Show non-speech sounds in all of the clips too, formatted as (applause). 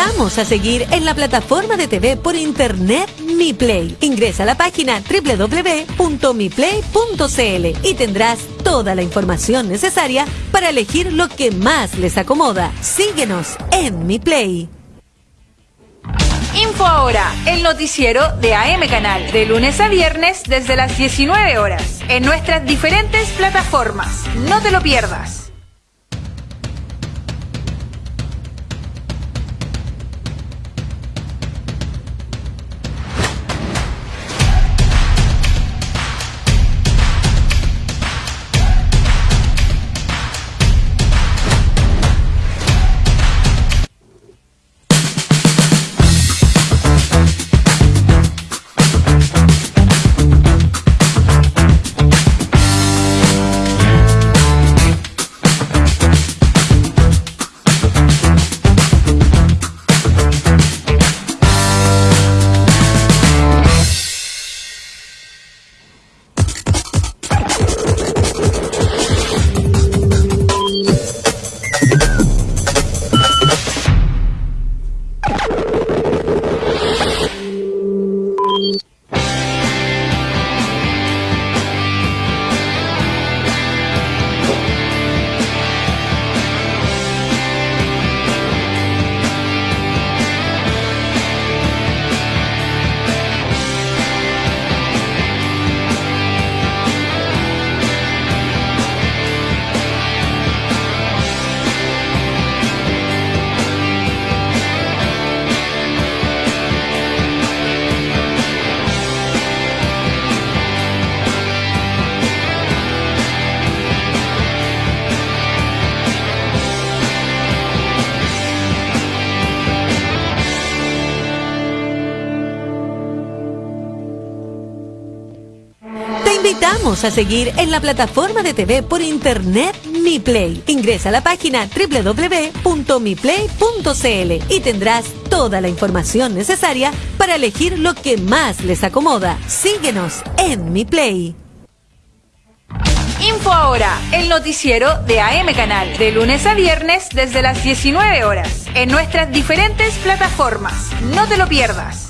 invitamos a seguir en la plataforma de TV por internet Mi Play. Ingresa a la página www.miplay.cl y tendrás toda la información necesaria para elegir lo que más les acomoda. Síguenos en Mi Play. Info ahora, el noticiero de AM Canal, de lunes a viernes desde las 19 horas, en nuestras diferentes plataformas. No te lo pierdas. A seguir en la plataforma de TV por internet Mi Play. Ingresa a la página www.miplay.cl y tendrás toda la información necesaria para elegir lo que más les acomoda. Síguenos en Mi Play. Info ahora, el noticiero de AM Canal, de lunes a viernes desde las 19 horas, en nuestras diferentes plataformas. No te lo pierdas.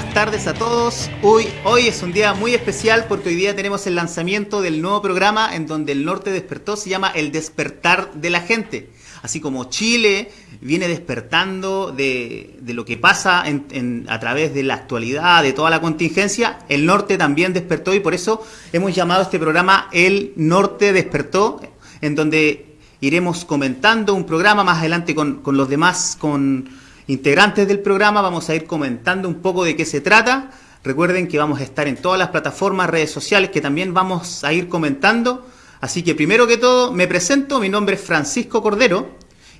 Tardes a todos. Hoy, hoy es un día muy especial porque hoy día tenemos el lanzamiento del nuevo programa en donde el norte despertó, se llama El despertar de la gente. Así como Chile viene despertando de, lo que pasa a través de la actualidad, de toda la contingencia, el norte también despertó y por eso hemos llamado este programa El Norte Despertó, en donde iremos comentando un programa más adelante con, con los demás, con integrantes del programa vamos a ir comentando un poco de qué se trata. Recuerden que vamos a estar en todas las plataformas, redes sociales que también vamos a ir comentando. Así que primero que todo me presento, mi nombre es Francisco Cordero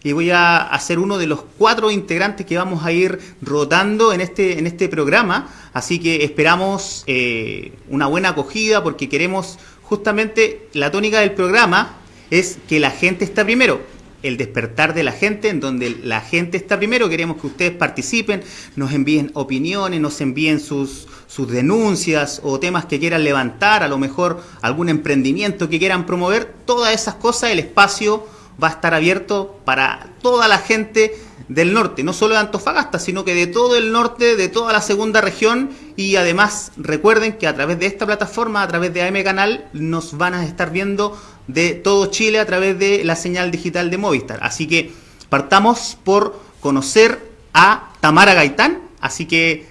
y voy a ser uno de los cuatro integrantes que vamos a ir rotando en este, en este programa. Así que esperamos eh, una buena acogida porque queremos justamente la tónica del programa es que la gente está primero el despertar de la gente, en donde la gente está primero. Queremos que ustedes participen, nos envíen opiniones, nos envíen sus, sus denuncias o temas que quieran levantar, a lo mejor algún emprendimiento que quieran promover. Todas esas cosas, el espacio va a estar abierto para toda la gente del norte, no solo de Antofagasta, sino que de todo el norte, de toda la segunda región y además recuerden que a través de esta plataforma, a través de AM Canal, nos van a estar viendo de todo Chile a través de la señal digital de Movistar. Así que partamos por conocer a Tamara Gaitán, así que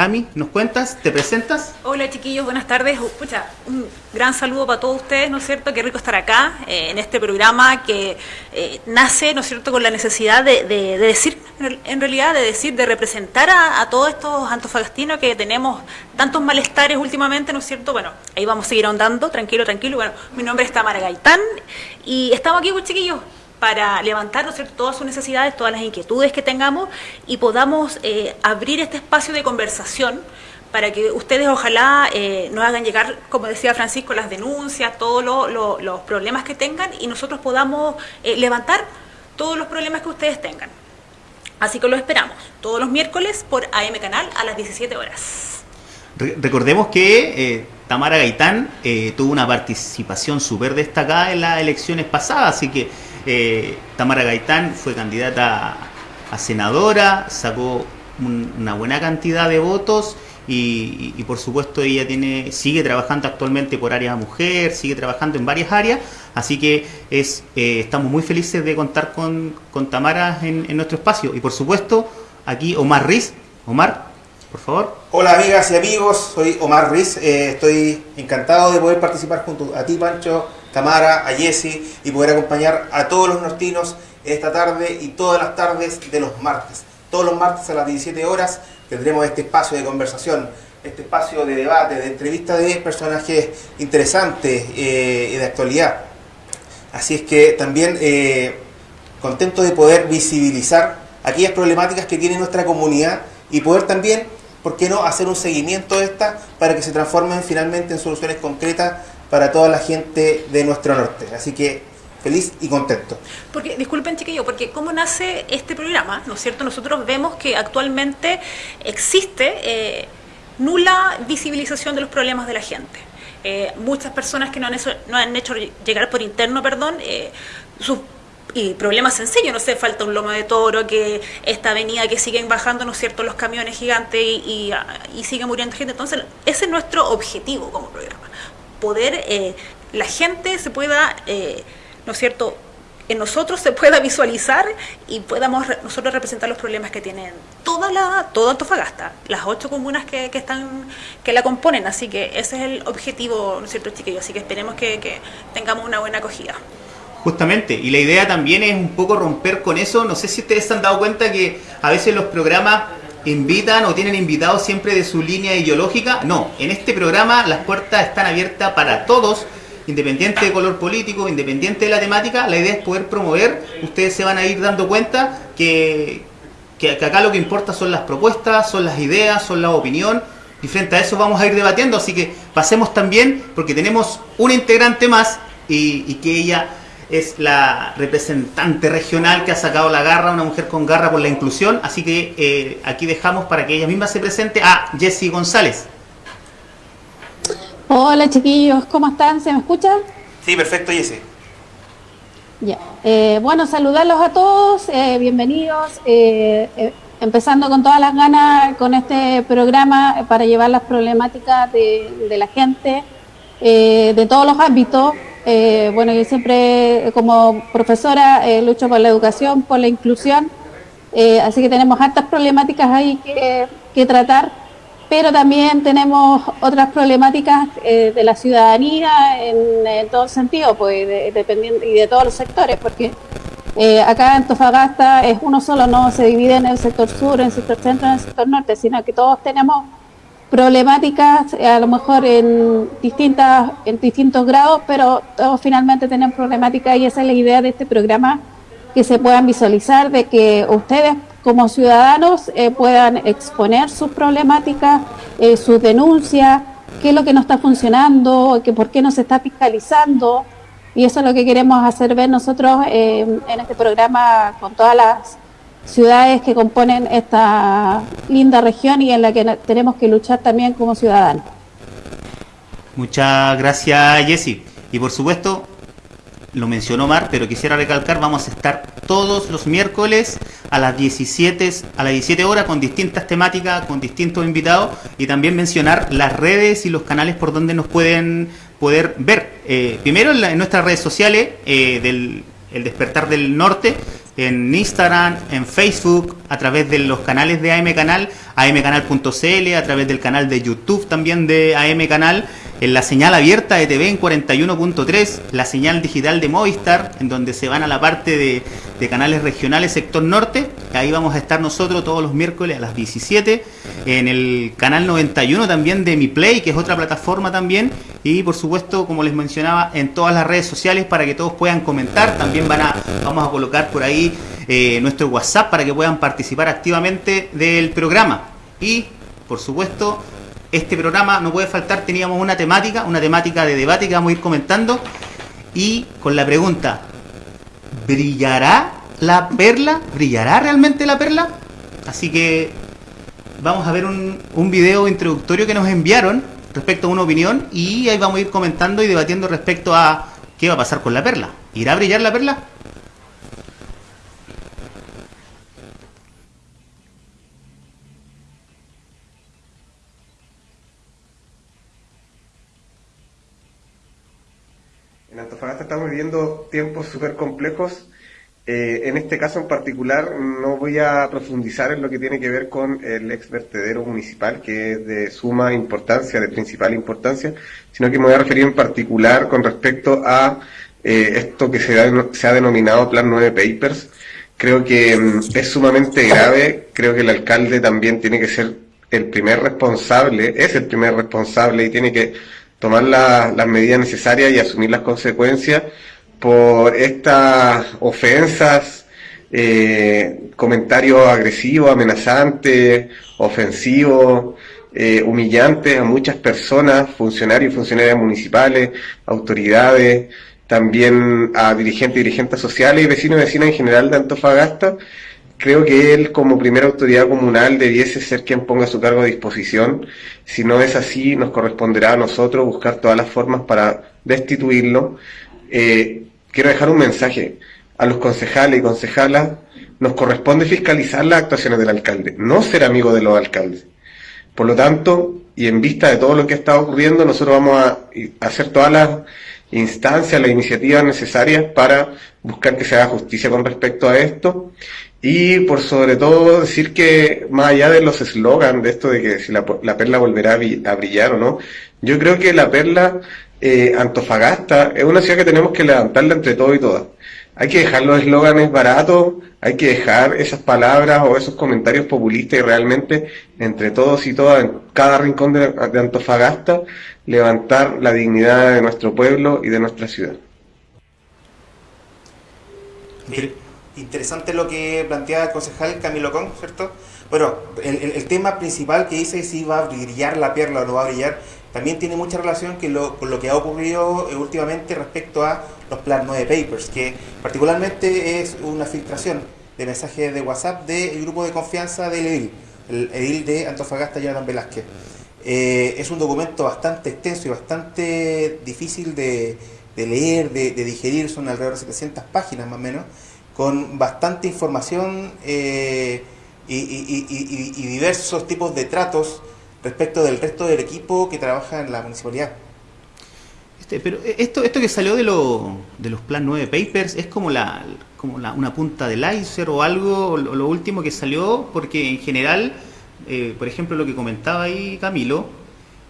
Tami, ¿nos cuentas? ¿Te presentas? Hola chiquillos, buenas tardes. Pucha, un gran saludo para todos ustedes, ¿no es cierto? Qué rico estar acá eh, en este programa que eh, nace, ¿no es cierto?, con la necesidad de, decir, en realidad, de decir, de representar a, todos estos antofagastinos que tenemos tantos malestares últimamente, ¿no es cierto? Bueno, ahí vamos a seguir ahondando, tranquilo, tranquilo. Bueno, mi nombre es Tamara Gaitán y estamos aquí, pues chiquillos, para levantar todas sus necesidades, todas las inquietudes que tengamos y podamos eh, abrir este espacio de conversación para que ustedes ojalá eh, nos hagan llegar, como decía Francisco, las denuncias, todos los problemas que tengan y nosotros podamos eh, levantar todos los problemas que ustedes tengan. Así que lo esperamos todos los miércoles por AM Canal a las 17 horas. recordemos que Tamara Gaitán tuvo una participación súper destacada en las elecciones pasadas, así que eh, Tamara Gaitán fue candidata a senadora, sacó una buena cantidad de votos y, por supuesto ella tiene sigue trabajando actualmente por área mujer, sigue trabajando en varias áreas, así que es eh, estamos muy felices de contar con, Tamara en, nuestro espacio y por supuesto aquí Omar Riz. Omar, por favor. Hola amigas y amigos, soy Omar Riz, eh, estoy encantado de poder participar junto a ti Pancho Tamara, a Jesse y poder acompañar a todos los nortinos esta tarde y todas las tardes de los martes. Todos los martes a las 17 horas tendremos este espacio de conversación, este espacio de debate, de entrevista de personajes interesantes eh, de actualidad. Así es que también eh, contento de poder visibilizar aquellas problemáticas que tiene nuestra comunidad y poder también, ¿por qué no?, hacer un seguimiento de estas para que se transformen finalmente en soluciones concretas para toda la gente de nuestro norte. Así que feliz y contento. Porque, disculpen chiquillo, porque ¿cómo nace este programa? ¿No es cierto? Nosotros vemos que actualmente existe eh, nula visibilización de los problemas de la gente. Eh, muchas personas que no han, hecho, no han hecho llegar por interno, perdón, eh, sus y problemas sencillos, no sé, falta un lomo de toro, que esta avenida que siguen bajando, ¿no es cierto?, los camiones gigantes y, y sigue muriendo gente. Entonces, ese es nuestro objetivo como programa poder eh, la gente se pueda, eh, ¿no es cierto?, en nosotros se pueda visualizar y podamos nosotros representar los problemas que tienen toda la toda Antofagasta, las ocho comunas que, que, están que la componen, así que ese es el objetivo, ¿no es cierto, chiquillos? Así que esperemos que, que tengamos una buena acogida. Justamente, y la idea también es un poco romper con eso, no sé si ustedes se han dado cuenta que a veces los programas invitan o tienen invitados siempre de su línea ideológica. No, en este programa las puertas están abiertas para todos, independiente de color político, independiente de la temática. La idea es poder promover. Ustedes se van a ir dando cuenta que, que, acá lo que importa son las propuestas, son las ideas, son la opinión. Y frente a eso vamos a ir debatiendo. Así que pasemos también, porque tenemos un integrante más y, y que ella es la representante regional que ha sacado la garra, una mujer con garra por la inclusión, así que eh, aquí dejamos para que ella misma se presente a Jessie González. Hola chiquillos, ¿cómo están? ¿Se me escuchan? Sí, perfecto Jessie. Ya. Eh, bueno, saludarlos a todos, eh, bienvenidos, empezando con todas las ganas con este programa para llevar las problemáticas de, de la gente de todos los ámbitos, eh, bueno, yo siempre como profesora eh, lucho por la educación, por la inclusión, eh, así que tenemos hartas problemáticas ahí que, tratar, pero también tenemos otras problemáticas de la ciudadanía en, todo sentido, pues dependiendo y de todos los sectores, porque acá en Antofagasta es uno solo, no se divide en el sector sur, en el sector centro, en el sector norte, sino que todos tenemos problemáticas a lo mejor en distintas en distintos grados, pero todos finalmente tienen problemáticas y esa es la idea de este programa, que se puedan visualizar, de que ustedes como ciudadanos eh, puedan exponer sus problemáticas, eh, sus denuncias, qué es lo que no está funcionando, que por qué no se está fiscalizando, y eso es lo que queremos hacer ver nosotros eh, en este programa con todas las ciudades que componen esta linda región y en la que tenemos que luchar también como ciudadanos. Muchas gracias Jessy. Y por supuesto, lo mencionó Mar, pero quisiera recalcar, vamos a estar todos los miércoles a las 17, a las 17 horas con distintas temáticas, con distintos invitados y también mencionar las redes y los canales por donde nos pueden poder ver. Eh, primero en, nuestras redes sociales eh, del el Despertar del Norte, en Instagram, en Facebook, a través de los canales de AM Canal, amcanal.cl, a través del canal de YouTube también de AM Canal, en la señal abierta de TV en 41.3, la señal digital de Movistar, en donde se van a la parte de, canales regionales sector norte, ahí vamos a estar nosotros todos los miércoles a las 17, en el canal 91 también de Mi Play, que es otra plataforma también, y por supuesto, como les mencionaba, en todas las redes sociales para que todos puedan comentar, también van a, vamos a colocar por ahí eh, nuestro WhatsApp para que puedan participar activamente del programa. Y, por supuesto, este programa no puede faltar, teníamos una temática, una temática de debate que vamos a ir comentando. Y con la pregunta, ¿brillará la perla? ¿Brillará realmente la perla? Así que vamos a ver un, video introductorio que nos enviaron respecto a una opinión y ahí vamos a ir comentando y debatiendo respecto a qué va a pasar con la perla. ¿Irá a brillar la perla? Antofagasta estamos viviendo tiempos súper complejos. Eh, en este caso en particular no voy a profundizar en lo que tiene que ver con el ex vertedero municipal, que es de suma importancia, de principal importancia, sino que me voy a referir en particular con respecto a eh, esto que se ha, se ha denominado Plan 9 Papers. Creo que mm, es sumamente grave, creo que el alcalde también tiene que ser el primer responsable, es el primer responsable y tiene que tomar las medidas necesarias y asumir las consecuencias por estas ofensas, eh, comentarios agresivos, amenazantes, ofensivos, eh, humillantes a muchas personas, funcionarios y funcionarias municipales, autoridades, también a dirigentes y dirigentes sociales y vecinos y vecinas en general de Antofagasta, creo que él como primera autoridad comunal debiese ser quien ponga su cargo a disposición. Si no es así, nos corresponderá a nosotros buscar todas las formas para destituirlo. Eh, quiero dejar un mensaje a los concejales y concejalas. Nos corresponde fiscalizar las actuaciones del alcalde, no ser amigo de los alcaldes. Por lo tanto, y en vista de todo lo que está ocurriendo, nosotros vamos a hacer todas las instancias, las iniciativas necesarias para buscar que se haga justicia con respecto a esto y por sobre todo decir que más allá de los eslogans de esto de que si la, perla volverá a brillar o no, yo creo que la perla eh, Antofagasta es una ciudad que tenemos que levantarla entre todos y todas. Hay que dejar los eslóganes baratos, hay que dejar esas palabras o esos comentarios populistas y realmente entre todos y todas, en cada rincón de, de Antofagasta, levantar la dignidad de nuestro pueblo y de nuestra ciudad. Interesante lo que planteaba el concejal Camilo Con, ¿cierto? Bueno, el, tema principal que dice si va a brillar la perla o no va a brillar, también tiene mucha relación con lo que ha ocurrido eh, últimamente respecto a los Plan 9 Papers, que particularmente es una filtración de mensajes de WhatsApp del grupo de confianza del EDIL, el EDIL de Antofagasta Jonathan Velázquez. Eh, es un documento bastante extenso y bastante difícil de, leer, de, de digerir, son alrededor de 700 páginas más o menos, con bastante información eh, y, diversos tipos de tratos respecto del resto del equipo que trabaja en la municipalidad. Este, pero esto, esto que salió de, lo, de los Plan 9 Papers es como la como una punta del iceberg o algo, lo, último que salió, porque en general, eh, por ejemplo, lo que comentaba ahí Camilo,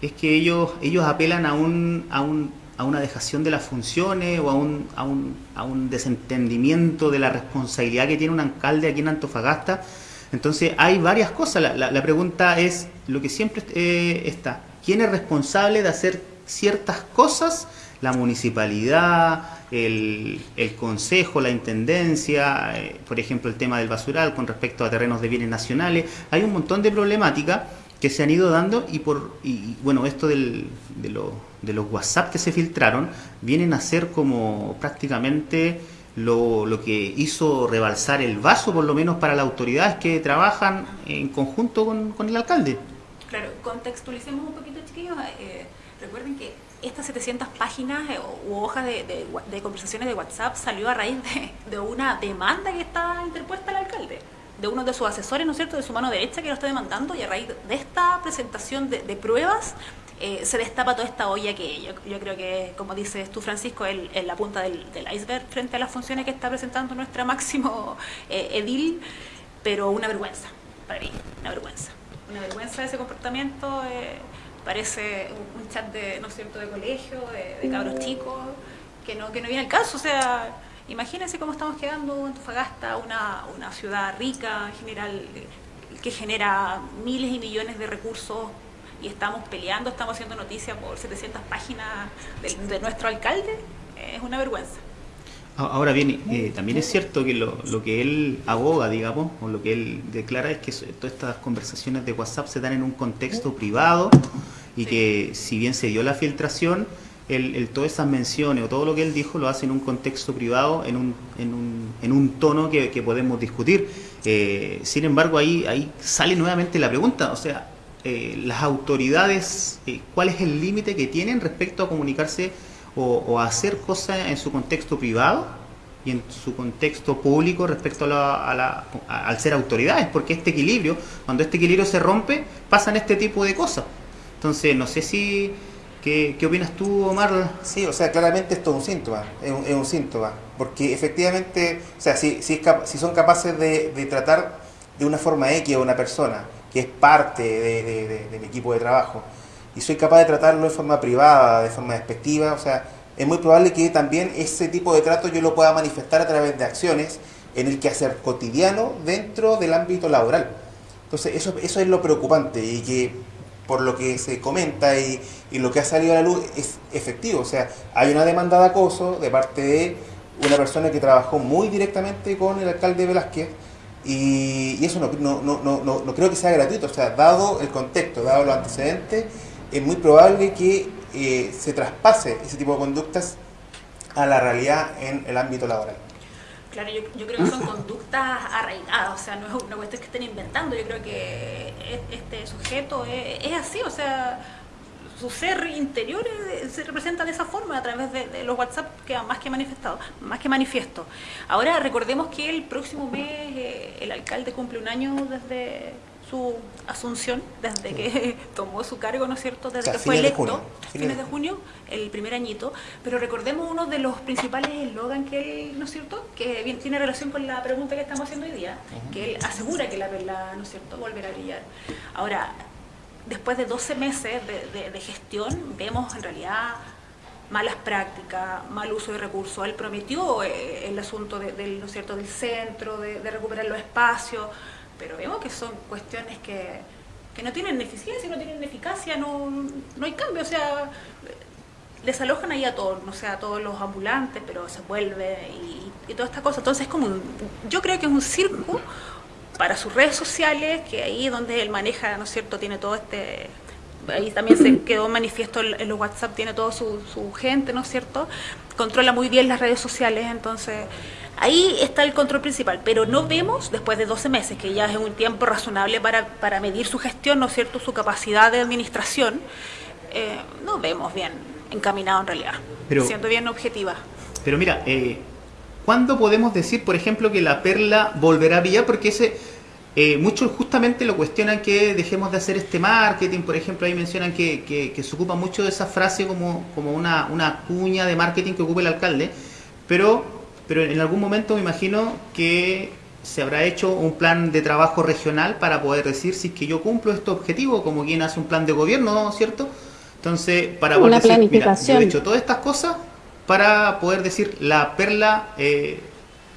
es que ellos, ellos apelan a un, a un a una dejación de las funciones o a un, a un, a un desentendimiento de la responsabilidad que tiene un alcalde aquí en Antofagasta. Entonces hay varias cosas. La, la, pregunta es lo que siempre eh, está. ¿Quién es responsable de hacer ciertas cosas? La municipalidad, el, el consejo, la intendencia, eh, por ejemplo el tema del basural con respecto a terrenos de bienes nacionales. Hay un montón de problemáticas que se han ido dando y por y, bueno esto del, de, lo, de, los WhatsApp que se filtraron vienen a ser como prácticamente lo, lo, que hizo rebalsar el vaso por lo menos para las autoridades que trabajan en conjunto con, con el alcalde. Claro, contextualicemos un poquito chiquillos, eh, recuerden que estas 700 páginas eh, u hojas de, de, conversaciones de WhatsApp salió a raíz de, de una demanda que está interpuesta al alcalde de uno de sus asesores, ¿no es cierto?, de su mano derecha que lo está demandando y a raíz de esta presentación de, pruebas eh, se destapa toda esta olla que yo, yo creo que, como dices tú, Francisco, es la punta del, iceberg frente a las funciones que está presentando nuestra máximo eh, edil, pero una vergüenza, para mí, una vergüenza. Una vergüenza ese comportamiento, eh, parece un, chat de, ¿no es cierto?, de colegio, de, cabros chicos, que no, que no viene el caso, o sea... Imagínense cómo estamos quedando Antofagasta, una, una ciudad rica en general, que genera miles y millones de recursos y estamos peleando, estamos haciendo noticias por 700 páginas de, nuestro alcalde, es una vergüenza. Ahora bien, eh, también es cierto que lo, lo, que él aboga, digamos, o lo que él declara es que todas estas conversaciones de WhatsApp se dan en un contexto privado y que si bien se dio la filtración, el, todas esas menciones o todo lo que él dijo lo hace en un contexto privado, en un, en un, en un tono que, podemos discutir. Eh, sin embargo, ahí, ahí sale nuevamente la pregunta, o sea, eh, las autoridades, eh, cuál es el límite que tienen respecto a comunicarse o, hacer cosas en su contexto privado y en su contexto público respecto a al ser autoridades, porque este equilibrio, cuando este equilibrio se rompe, pasan este tipo de cosas. Entonces, no sé si... ¿Qué, qué opinas tú, Omar? Sí, o sea, claramente esto es un síntoma, es un, es un síntoma, porque efectivamente, o sea, si, si, si son capaces de, de tratar de una forma X a una persona, que es parte de, del equipo de trabajo, y soy capaz de tratarlo de forma privada, de forma despectiva, o sea, es muy probable que también ese tipo de trato yo lo pueda manifestar a través de acciones en el quehacer cotidiano dentro del ámbito laboral. Entonces, eso, eso es lo preocupante y que por lo que se comenta y, lo que ha salido a la luz es efectivo. O sea, hay una demanda de acoso de parte de una persona que trabajó muy directamente con el alcalde Velázquez, y, eso no, creo que sea gratuito, o sea, dado el contexto, dado los antecedentes, es muy probable que eh, se traspase ese tipo de conductas a la realidad en el ámbito laboral. Claro, yo, yo, creo que son conductas arraigadas, o sea, no es una cuestión que estén inventando, yo creo que este sujeto es, así, o sea, su ser interior se representa de esa forma a través de, los WhatsApp que más que manifestado, más que manifiesto. Ahora recordemos que el próximo mes eh, el alcalde cumple un año desde su asunción, desde que (laughs) tomó su cargo, ¿no es cierto? Desde que fue electo, fines de junio, el primer añito. Pero recordemos uno de los principales eslogan que él, ¿no es cierto? Que bien, tiene relación con la pregunta que estamos haciendo hoy día, que él asegura que la perla, ¿no es cierto?, volverá a brillar. Ahora, después de 12 meses de, gestión, vemos en realidad malas prácticas, mal uso de recursos. Él prometió eh, el asunto del, ¿no cierto? del centro, de, recuperar los espacios, pero vemos que son cuestiones que, no tienen eficiencia, no tienen eficacia, no, no hay cambio. O sea, desalojan ahí a todos, no sé, a todos los ambulantes, pero se vuelve y, y toda esta cosa. Entonces es como yo creo que es un circo para sus redes sociales, que ahí donde él maneja, ¿no es cierto?, tiene todo este... Ahí también se (clears throat) quedó manifiesto en los WhatsApp, tiene toda su, gente, ¿no es cierto? Controla muy bien las redes sociales, entonces ahí está el control principal, pero no vemos, después de 12 meses, que ya es un tiempo razonable para, para medir su gestión, ¿no es cierto?, su capacidad de administración, eh, no vemos bien encaminado en realidad, siendo bien objetiva. Pero mira, eh, ¿cuándo podemos decir, por ejemplo, que la perla volverá a brillar? Porque ese eh, muchos justamente lo cuestionan que dejemos de hacer este marketing, por ejemplo, ahí mencionan que, que, se ocupa mucho de esa frase como, como una, una cuña de marketing que ocupa el alcalde, pero, pero en algún momento me imagino que se habrá hecho un plan de trabajo regional para poder decir si es que yo cumplo este objetivo, como quien hace un plan de gobierno, ¿cierto? Entonces, para poder decir, mira, yo he hecho todas estas cosas para poder decir la perla eh,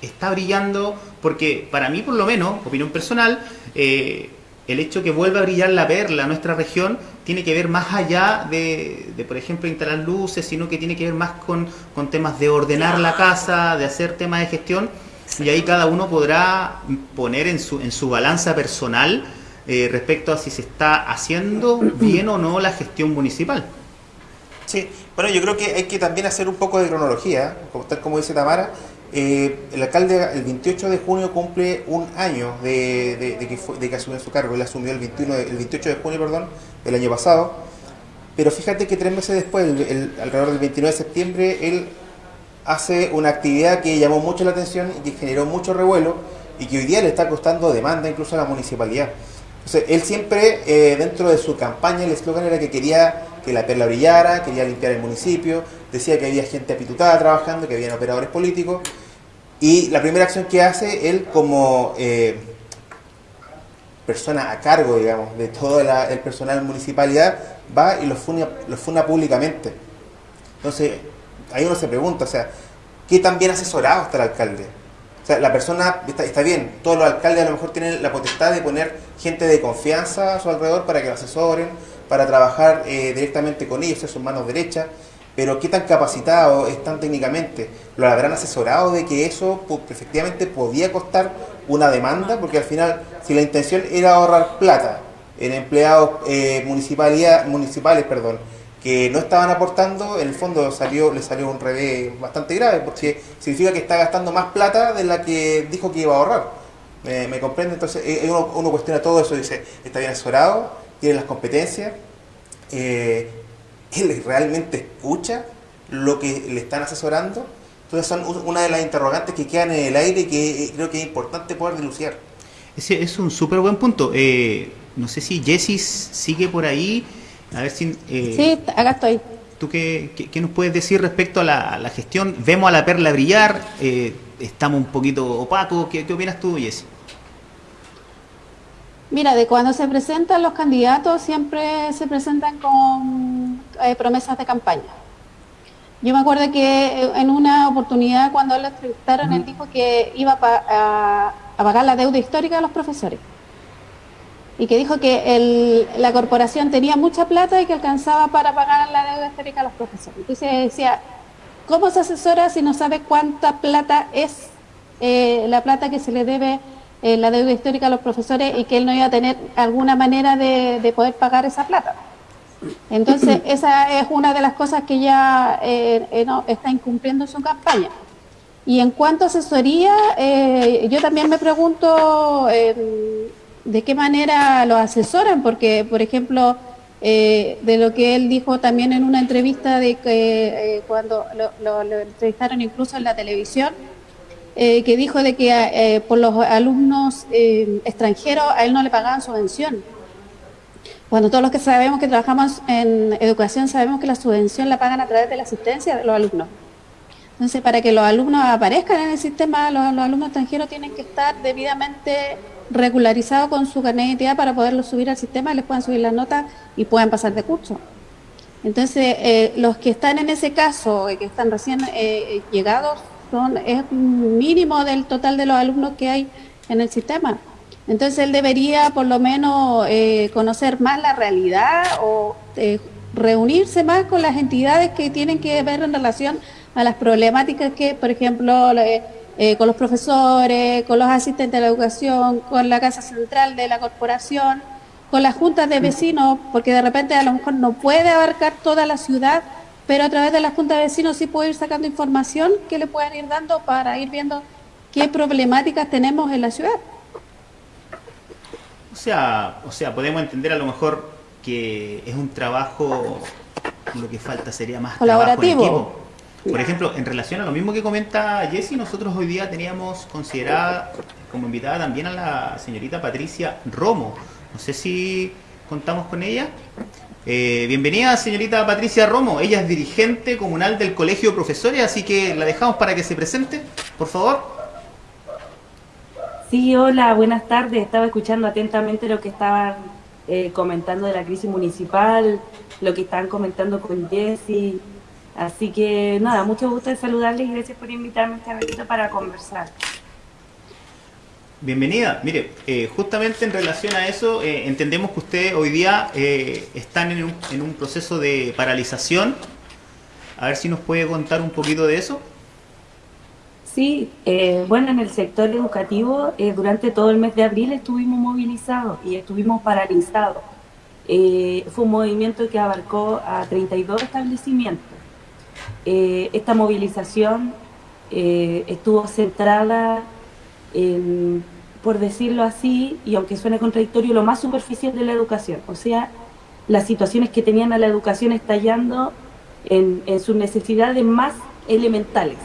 está brillando porque para mí, por lo menos, opinión personal, eh, el hecho que vuelva a brillar la perla, nuestra región, tiene que ver más allá de, por ejemplo, instalar luces, sino que tiene que ver más con, con temas de ordenar la casa, de hacer temas de gestión, y ahí cada uno podrá poner en su, en su balanza personal eh, respecto a si se está haciendo bien o no la gestión municipal. Sí, bueno, yo creo que hay que también hacer un poco de cronología, tal como dice Tamara, eh, el alcalde el 28 de junio cumple un año de, que, de que, asumió su cargo. Él asumió el, 21, el 28 de junio perdón, del año pasado. Pero fíjate que tres meses después, alrededor del 29 de septiembre, él hace una actividad que llamó mucho la atención y que generó mucho revuelo y que hoy día le está costando demanda incluso a la municipalidad. Entonces, él siempre, eh, dentro de su campaña, el eslogan era que quería que la perla brillara, quería limpiar el municipio, decía que había gente apitutada trabajando, que había operadores políticos. Y la primera acción que hace él como eh, persona a cargo, digamos, de todo el personal municipalidad, va y lo funa, lo funa públicamente. Entonces, ahí uno se pregunta, o sea, ¿qué tan bien asesorado está el alcalde? O sea, la persona está, bien, todos los alcaldes a lo mejor tienen la potestad de poner gente de confianza a su alrededor para que lo asesoren, para trabajar eh, directamente con ellos, ser sus manos derechas, pero qué tan capacitados están técnicamente, lo habrán asesorado de que eso efectivamente podía costar una demanda, porque al final, si la intención era ahorrar plata en empleados eh, municipales, perdón, que no estaban aportando, en el fondo salió, le salió un revés bastante grave, porque significa que está gastando más plata de la que dijo que iba a ahorrar. ¿Me, comprende? Entonces eh, uno, cuestiona todo eso, dice, está bien asesorado, tiene las competencias, eh, él (laughs) realmente escucha lo que le están asesorando. Entonces son una de las interrogantes que quedan en el aire y que eh, creo que es importante poder denunciar. Ese es un súper buen punto. no sé si Jessis sigue por ahí. A ver si... Eh, sí, acá estoy. ¿Tú qué, qué, nos puedes decir respecto a la, gestión? Vemos a la perla brillar, eh, estamos un poquito opacos. ¿Qué, ¿Qué, opinas tú, Jessie? Mira, de cuando se presentan los candidatos, siempre se presentan con eh, promesas de campaña. Yo me acuerdo que en una oportunidad cuando lo entrevistaron, él dijo que iba a pagar la deuda histórica de los profesores y que dijo que la corporación tenía mucha plata y que alcanzaba para pagar la deuda histórica a los profesores. Entonces decía, ¿cómo se asesora si no sabe cuánta plata es eh, la plata que se le debe eh, la deuda histórica a los profesores y que él no iba a tener alguna manera de, poder pagar esa plata? Entonces, (clears throat) esa es una de las cosas que ya eh, está incumpliendo su campaña. Y en cuanto a asesoría, yo también me pregunto de qué manera lo asesoran, porque, por ejemplo, eh, de lo que él dijo también en una entrevista de que eh, cuando lo, entrevistaron incluso en la televisión, eh, que dijo de que por los alumnos extranjeros a él no le pagaban subvención. Cuando todos los que sabemos que trabajamos en educación sabemos que la subvención la pagan a través de la asistencia de los alumnos. Entonces, para que los alumnos aparezcan en el sistema, los, alumnos extranjeros tienen que estar debidamente regularizado con su carnet de identidad para poderlo subir al sistema, les puedan subir las notas y puedan pasar de curso. Entonces, eh, los que están en ese caso, eh, que están recién eh, llegados, son es mínimo del total de los alumnos que hay en el sistema. Entonces, él debería por lo menos conocer más la realidad o reunirse más con las entidades que tienen que ver en relación a las problemáticas que, por ejemplo, eh, con los profesores, con los asistentes de la educación, con la Casa Central de la Corporación, con las juntas de vecinos, porque de repente a lo mejor no puede abarcar toda la ciudad, pero a través de las juntas de vecinos sí puede ir sacando información que le puedan ir dando para ir viendo qué problemáticas tenemos en la ciudad. O sea, o sea, podemos entender a lo mejor que es un trabajo, lo que falta sería más colaborativo. Por ejemplo, en relación a lo mismo que comenta Jessie, nosotros hoy día teníamos considerada como invitada también a la señorita Patricia Romo. No sé si contamos con ella. Eh, bienvenida, señorita Patricia Romo. Ella es dirigente comunal del Colegio de Profesores, así que la dejamos para que se presente, por favor. Sí, hola, buenas tardes. Estaba escuchando atentamente lo que estaban eh, comentando de la crisis municipal, lo que estaban comentando con Jessie Así que nada, mucho gusto de saludarles y gracias por invitarme este ratito para conversar. Bienvenida. Mire, eh, justamente en relación a eso, eh, entendemos que ustedes hoy día eh, están en un, proceso de paralización. A ver si nos puede contar un poquito de eso. Sí, bueno, en el sector educativo durante todo el mes de abril estuvimos movilizados y estuvimos paralizados. fue un movimiento que abarcó a 32 establecimientos esta movilización estuvo centrada en, por decirlo así, y aunque suene contradictorio, lo más superficial de la educación, o sea, las situaciones que tenían a la educación estallando en, sus necesidades más elementales,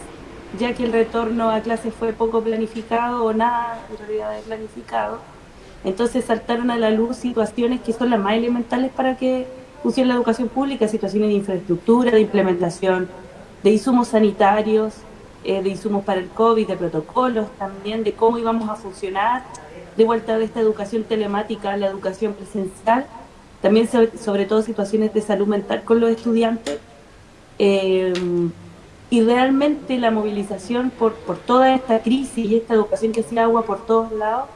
ya que el retorno a clases fue poco planificado o nada en realidad de planificado, entonces saltaron a la luz situaciones que son las más elementales para que funciona la educación pública, situaciones de infraestructura, de implementación, de insumos sanitarios, eh, de insumos para el COVID, de protocolos también, de cómo íbamos a funcionar, de vuelta de esta educación telemática a la educación presencial, también sobre, todo situaciones de salud mental con los estudiantes. Eh, y realmente la movilización por, por toda esta crisis y esta educación que hacía agua por todos lados,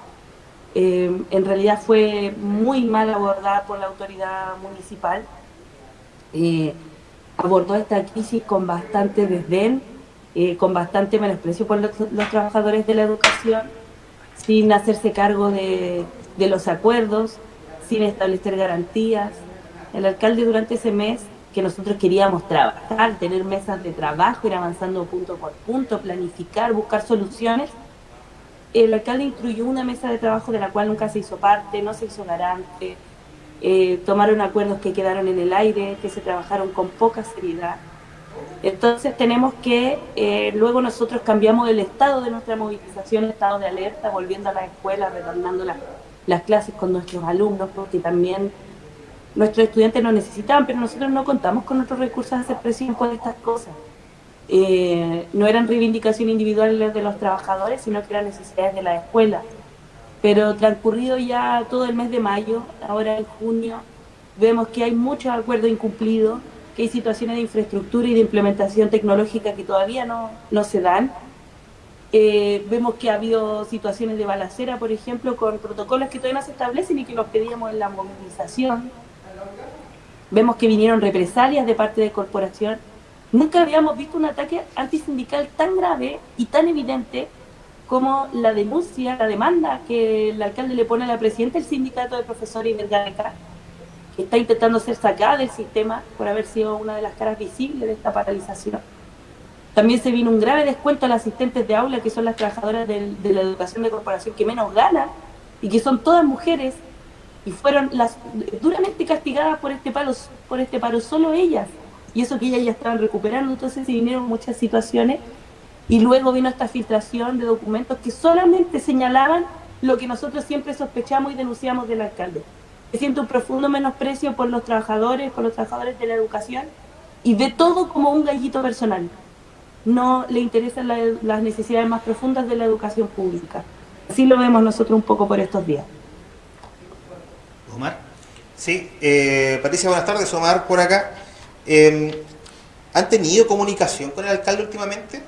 eh, en realidad fue muy mal abordada por la autoridad municipal. Eh, abordó esta crisis con bastante desdén, eh, con bastante menosprecio por los, trabajadores de la educación, sin hacerse cargo de, de los acuerdos, sin establecer garantías. El alcalde durante ese mes que nosotros queríamos trabajar, tener mesas de trabajo, ir avanzando punto por punto, planificar, buscar soluciones. El alcalde instruyó una mesa de trabajo de la cual nunca se hizo parte, no se hizo garante, eh, tomaron acuerdos que quedaron en el aire, que se trabajaron con poca seriedad. Entonces tenemos que, eh, luego nosotros cambiamos el estado de nuestra movilización, estado de alerta, volviendo a la escuela, retornando las clases con nuestros alumnos, porque también nuestros estudiantes nos necesitaban, pero nosotros no contamos con otros recursos de hacer presión por estas cosas. Eh, no eran reivindicaciones individuales de los trabajadores, sino que eran necesidades de la escuela. Pero transcurrido ya todo el mes de mayo, ahora en junio, vemos que hay muchos acuerdos incumplidos, que hay situaciones de infraestructura y de implementación tecnológica que todavía no, no se dan. Eh, vemos que ha habido situaciones de balacera, por ejemplo, con protocolos que todavía no se establecen y que los pedíamos en la movilización. Vemos que vinieron represalias de parte de corporación. Nunca habíamos visto un ataque antisindical tan grave y tan evidente como la denuncia, la demanda que el alcalde le pone a la presidenta del sindicato de profesores Iberganeca, que está intentando ser sacada del sistema por haber sido una de las caras visibles de esta paralización. También se vino un grave descuento a las asistentes de aula, que son las trabajadoras de, la educación de corporación que menos ganan y que son todas mujeres y fueron las duramente castigadas por este paro, por este paro solo ellas, y eso que ellas ya estaban recuperando, entonces se vinieron muchas situaciones y luego vino esta filtración de documentos que solamente señalaban lo que nosotros siempre sospechamos y denunciamos del alcalde. Se siente un profundo menosprecio por los trabajadores, por los trabajadores de la educación y ve todo como un gallito personal. No le interesan las necesidades más profundas de la educación pública. Así lo vemos nosotros un poco por estos días. Omar. Sí, eh, Patricia, buenas tardes. Omar por acá. Em, ¿Han tenido comunicación con el alcalde últimamente?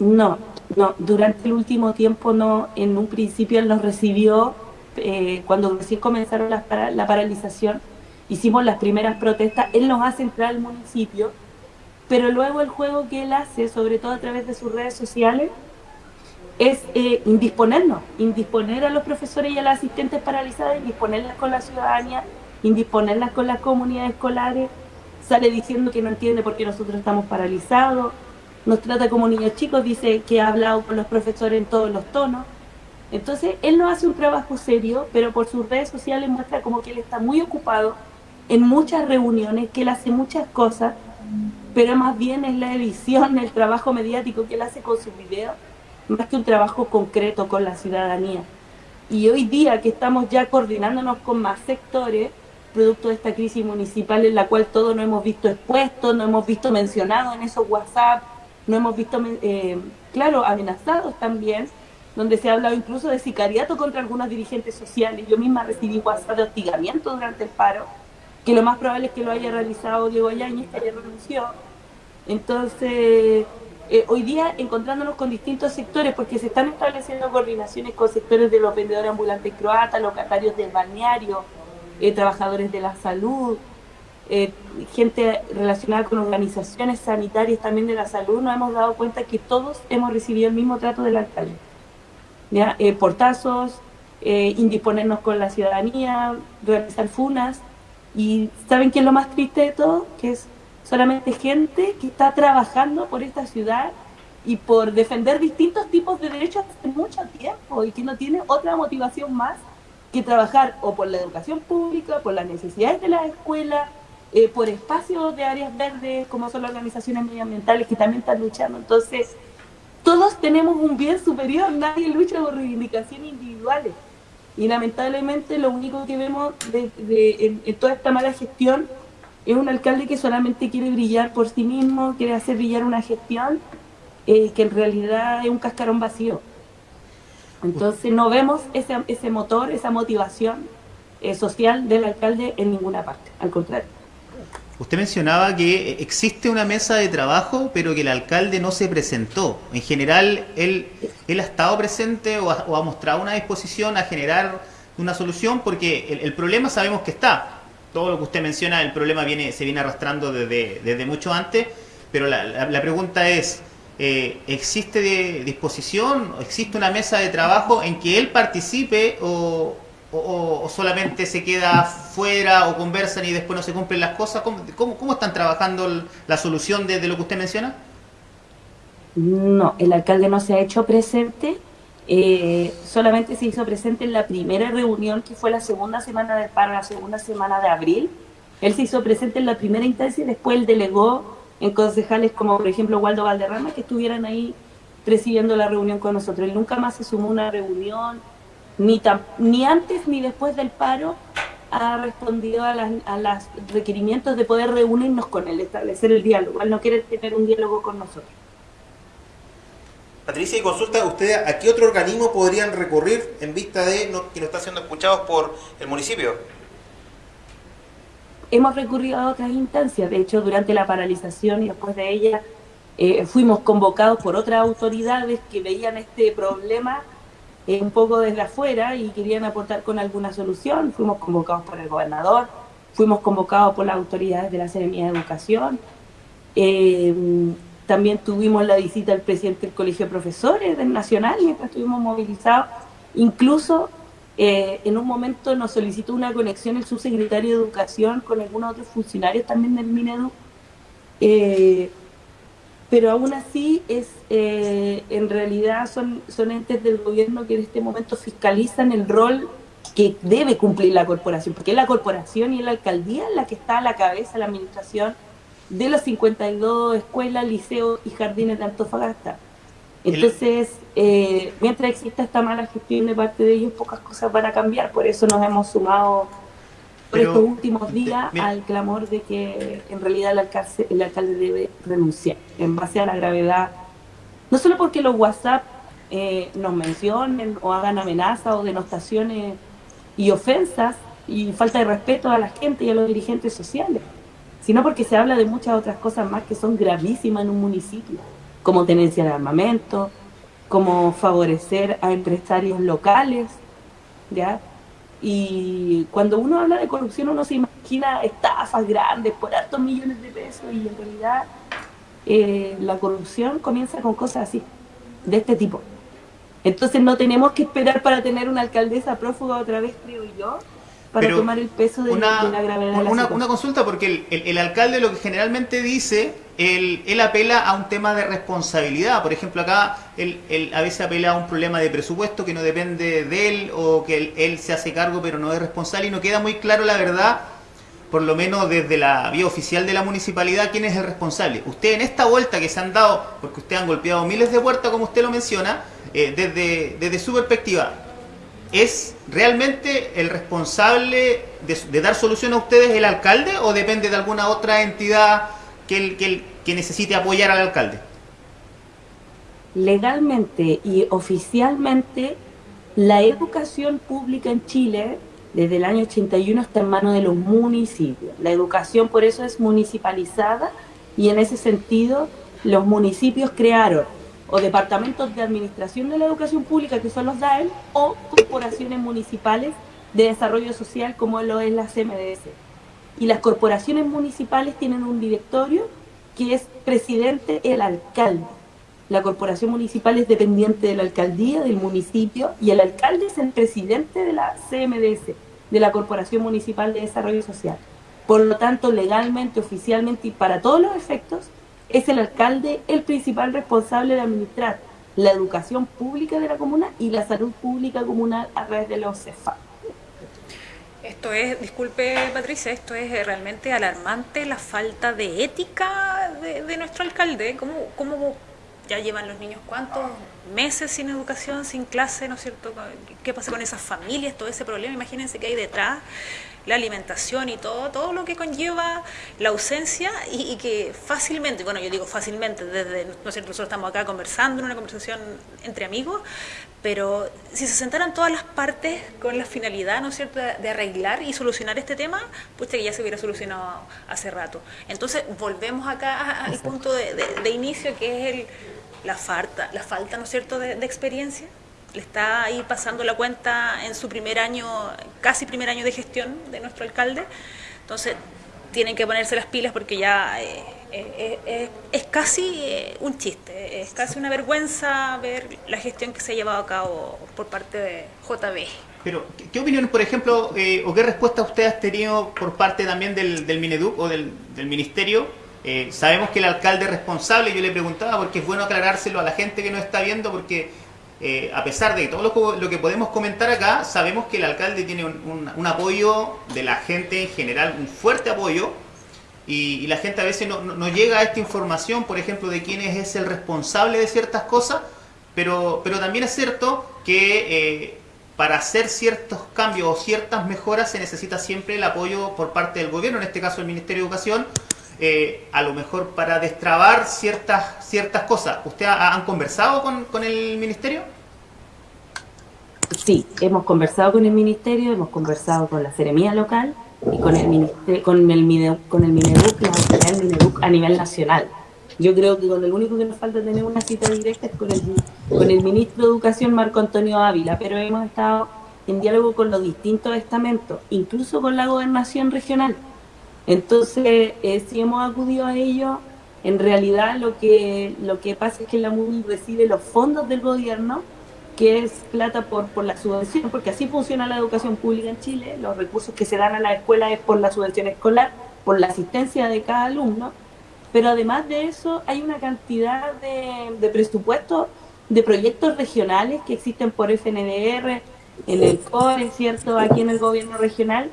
No, no. Durante el último tiempo no. En un principio él nos recibió eh, cuando recién comenzaron la, paralización. Hicimos las primeras protestas. Él nos hace entrar al municipio. Pero luego el juego que él hace, sobre todo a través de sus redes sociales, es eh, indisponernos, indisponer a los profesores y a las asistentes paralizadas, indisponerlas con la ciudadanía, indisponerlas con las comunidades escolares, sale diciendo que no entiende por qué nosotros estamos paralizados, nos trata como niños chicos, dice que ha hablado con los profesores en todos los tonos. Entonces, él no hace un trabajo serio, pero por sus redes sociales muestra como que él está muy ocupado en muchas reuniones, que él hace muchas cosas, pero más bien es la edición, el trabajo mediático que él hace con sus videos, más que un trabajo concreto con la ciudadanía. Y hoy día que estamos ya coordinándonos con más sectores, producto de esta crisis municipal en la cual todos nos hemos visto expuestos, no hemos visto mencionados en esos WhatsApp, no hemos visto, eh, claro, amenazados también, donde se ha hablado incluso de sicariato contra algunos dirigentes sociales. Yo misma recibí WhatsApp de hostigamiento durante el paro, que lo más probable es que lo haya realizado Diego Yáñez, que ayer renunció. Entonces, eh, hoy día encontrándonos con distintos sectores, porque se están estableciendo coordinaciones con sectores de los vendedores ambulantes croatas, locatarios del balneario, eh, trabajadores de la salud, eh, gente relacionada con organizaciones sanitarias también de la salud, nos hemos dado cuenta que todos hemos recibido el mismo trato del alcalde. ¿Ya? portazos, indisponernos con la ciudadanía, realizar funas, y ¿saben qué es lo más triste de todo? Que es solamente gente que está trabajando por esta ciudad y por defender distintos tipos de derechos hace mucho tiempo y que no tiene otra motivación más que trabajar o por la educación pública, por las necesidades de la escuela, eh, por espacios de áreas verdes, como son las organizaciones medioambientales que también están luchando. Entonces, todos tenemos un bien superior, nadie lucha por reivindicaciones individuales. Y lamentablemente lo único que vemos en, toda esta mala gestión es un alcalde que solamente quiere brillar por sí mismo, quiere hacer brillar una gestión eh, que en realidad es un cascarón vacío. Entonces no vemos ese, ese motor, esa motivación eh, social del alcalde en ninguna parte, al contrario. Usted mencionaba que existe una mesa de trabajo, pero que el alcalde no se presentó. En general, él, él ha estado presente o ha, mostrado una disposición a generar una solución, porque el, problema sabemos que está. Todo lo que usted menciona, el problema viene se viene arrastrando desde, desde mucho antes, pero la, la, pregunta es, eh, ¿existe de disposición, existe una mesa de trabajo en que él participe o, o, solamente se queda fuera o conversan y después no se cumplen las cosas? ¿Cómo, están trabajando la solución de, lo que usted menciona? No, el alcalde no se ha hecho presente, eh, solamente se hizo presente en la primera reunión que fue la segunda semana de paro, la segunda semana de abril. Él se hizo presente en la primera instancia y después él delegó en concejales como por ejemplo Waldo Valderrama que estuvieran ahí presidiendo la reunión con nosotros. Él nunca más se sumó a una reunión, ni, ni antes ni después del paro ha respondido a, las, a los requerimientos de poder reunirnos con él, establecer el diálogo. Él no quiere tener un diálogo con nosotros. Patricia, y consulta, ¿ustedes a qué otro organismo podrían recurrir en vista de que no están siendo escuchados por el municipio? Hemos recurrido a otras instancias, de hecho, durante la paralización y después de ella eh, fuimos convocados por otras autoridades que veían este problema eh, un poco desde afuera y querían aportar con alguna solución. Fuimos convocados por el gobernador, fuimos convocados por las autoridades de la Seremía de Educación. Eh, también tuvimos la visita del presidente del Colegio de Profesores del Nacional mientras estuvimos movilizados. Incluso eh, en un momento nos solicitó una conexión el subsecretario de Educación con algunos otros funcionarios también del Minedu pero aún así es eh, en realidad son, son entes del gobierno que en este momento fiscalizan el rol que debe cumplir la corporación, porque es la corporación y la alcaldía la que está a la cabeza de la administración de las 52 escuelas, liceos y jardines de Antofagasta. Entonces, eh, mientras exista esta mala gestión de parte de ellos, pocas cosas van a cambiar, por eso nos hemos sumado por estos últimos días al clamor de que en realidad el alcalde, el alcalde debe renunciar en base a la gravedad, no solo porque los WhatsApp eh, nos mencionen o hagan amenazas o denostaciones y ofensas y falta de respeto a la gente y a los dirigentes sociales, sino porque se habla de muchas otras cosas más que son gravísimas en un municipio, como tenencia de armamento, como favorecer a empresarios locales, ¿ya? Y cuando uno habla de corrupción uno se imagina estafas grandes por altos millones de pesos y en realidad eh, la corrupción comienza con cosas así, de este tipo. Entonces no tenemos que esperar para tener una alcaldesa prófuga otra vez, creo yo, para tomar el peso de, la gravedad una, de la una, consulta, porque el, alcalde lo que generalmente dice, él, apela a un tema de responsabilidad. Por ejemplo, acá él, a veces apela a un problema de presupuesto que no depende de él o que él, se hace cargo pero no es responsable y no queda muy claro la verdad por lo menos desde la vía oficial de la municipalidad, quién es el responsable. Usted en esta vuelta que se han dado, porque usted han golpeado miles de puertas, como usted lo menciona, eh, desde, desde su perspectiva, ¿Es realmente el responsable de, dar solución a ustedes el alcalde o depende de alguna otra entidad que, que, necesite apoyar al alcalde? Legalmente y oficialmente, la educación pública en Chile desde el año 81 está en manos de los municipios. La educación por eso es municipalizada y en ese sentido los municipios crearon o departamentos de administración de la educación pública, que son los DAEM, o corporaciones municipales de desarrollo social, como lo es la CMDS. Y las corporaciones municipales tienen un directorio que es presidente el alcalde. La corporación municipal es dependiente de la alcaldía, del municipio, y el alcalde es el presidente de la CMDS, de la Corporación Municipal de Desarrollo Social. Por lo tanto, legalmente, oficialmente y para todos los efectos, es el alcalde el principal responsable de administrar la educación pública de la comuna y la salud pública comunal a través de los CEFA. Esto es, disculpe Patricia, esto es realmente alarmante la falta de ética de, nuestro alcalde. ¿Cómo, ¿Cómo, ya llevan los niños cuántos meses sin educación, sin clase, ¿no es cierto? ¿Qué pasa con esas familias, todo ese problema? Imagínense que hay detrás la alimentación y todo, todo lo que conlleva la ausencia y, que fácilmente, bueno, yo digo fácilmente, desde, ¿no es cierto? Nosotros estamos acá conversando en una conversación entre amigos, pero si se sentaran todas las partes con la finalidad, ¿no es cierto?, de arreglar y solucionar este tema, pues que ya se hubiera solucionado hace rato. Entonces, volvemos acá al punto de, inicio, que es el, la falta, la falta, ¿no es cierto?, de experiencia le está ahí pasando la cuenta en su primer año, casi primer año de gestión de nuestro alcalde. Entonces, tienen que ponerse las pilas porque ya eh, eh, eh, es casi un chiste, es casi una vergüenza ver la gestión que se ha llevado a cabo por parte de JB. Pero, ¿qué opinión, por ejemplo, o qué respuesta usted ha tenido por parte también del, del Mineduc o del, del Ministerio? sabemos que el alcalde es responsable, yo le preguntaba porque es bueno aclarárselo a la gente que nos está viendo porque eh, a pesar de todo lo, que podemos comentar acá, sabemos que el alcalde tiene un, apoyo de la gente en general, un fuerte apoyo, y, la gente a veces no, llega a esta información, por ejemplo, de quién es el responsable de ciertas cosas, pero, pero también es cierto que eh, para hacer ciertos cambios o ciertas mejoras se necesita siempre el apoyo por parte del gobierno, en este caso el Ministerio de Educación, eh, a lo mejor para destrabar ciertas ciertas cosas. ¿Usted ha, han conversado con, el ministerio? Sí, hemos conversado con el ministerio, hemos conversado con la seremía local y con el ministerio, con el con el Mineduc, a nivel nacional. Yo creo que con el único que nos falta tener una cita directa es con el, con el ministro de Educación Marco Antonio Ávila, pero hemos estado en diálogo con los distintos estamentos, incluso con la gobernación regional. Entonces, eh, si hemos acudido a ello, en realidad lo que, lo que pasa es que la MUNI recibe los fondos del gobierno, que es plata por, por la subvención, porque así funciona la educación pública en Chile, los recursos que se dan a la escuela es por la subvención escolar, por la asistencia de cada alumno, pero además de eso hay una cantidad de, presupuestos de proyectos regionales que existen por FNDR, en el CORE, ¿cierto?, aquí en el gobierno regional,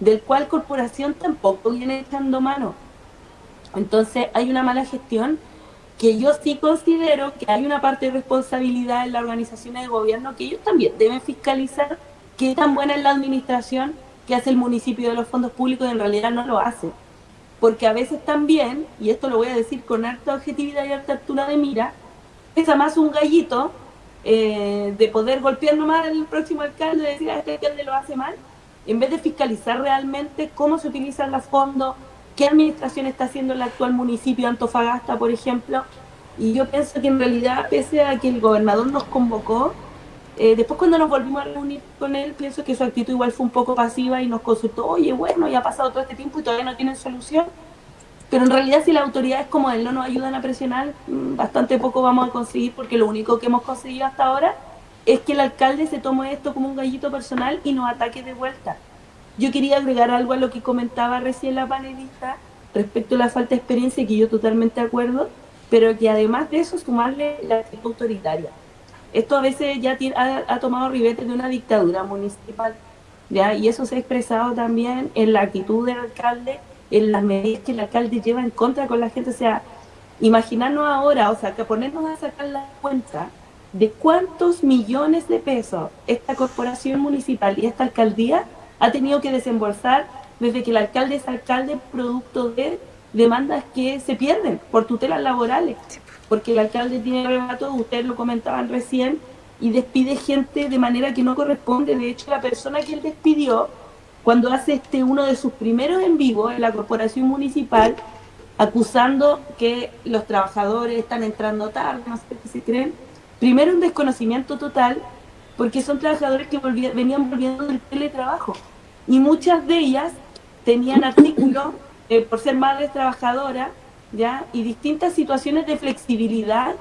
del cual corporación tampoco viene echando mano. Entonces hay una mala gestión que yo sí considero que hay una parte de responsabilidad en las organizaciones de gobierno que ellos también deben fiscalizar qué tan buena es la administración que hace el municipio de los fondos públicos y en realidad no lo hace. Porque a veces también, y esto lo voy a decir con harta objetividad y harta altura de mira, pesa más un gallito eh, de poder golpear nomás al próximo alcalde y decir a ah, este alcalde lo hace mal, en vez de fiscalizar realmente cómo se utilizan los fondos, qué administración está haciendo el actual municipio de Antofagasta, por ejemplo. Y yo pienso que en realidad, pese a que el gobernador nos convocó, eh, después cuando nos volvimos a reunir con él, pienso que su actitud igual fue un poco pasiva y nos consultó, oye, bueno, ya ha pasado todo este tiempo y todavía no tienen solución. Pero en realidad si las autoridades como él no nos ayudan a presionar, mm, bastante poco vamos a conseguir porque lo único que hemos conseguido hasta ahora es que el alcalde se tome esto como un gallito personal y nos ataque de vuelta. Yo quería agregar algo a lo que comentaba recién la panelista respecto a la falta de experiencia, que yo totalmente de acuerdo, pero que además de eso sumarle la actitud autoritaria. Esto a veces ya ha, tomado ribetes de una dictadura municipal, ¿ya? y eso se ha expresado también en la actitud del alcalde, en las medidas que el alcalde lleva en contra con la gente. O sea, imaginarnos ahora, o sea, que ponernos a sacar la cuenta de cuántos millones de pesos esta corporación municipal y esta alcaldía ha tenido que desembolsar desde que el alcalde es alcalde producto de demandas que se pierden por tutelas laborales, porque el alcalde tiene arrebato, ustedes lo comentaban recién, y despide gente de manera que no corresponde. De hecho, la persona que él despidió, cuando hace este uno de sus primeros en vivo en la corporación municipal, acusando que los trabajadores están entrando tarde, no sé qué se creen, Primero un desconocimiento total, porque son trabajadores que venían volviendo del teletrabajo. Y muchas de ellas tenían artículos eh, por ser madres trabajadoras, ¿ya? Y distintas situaciones de flexibilidad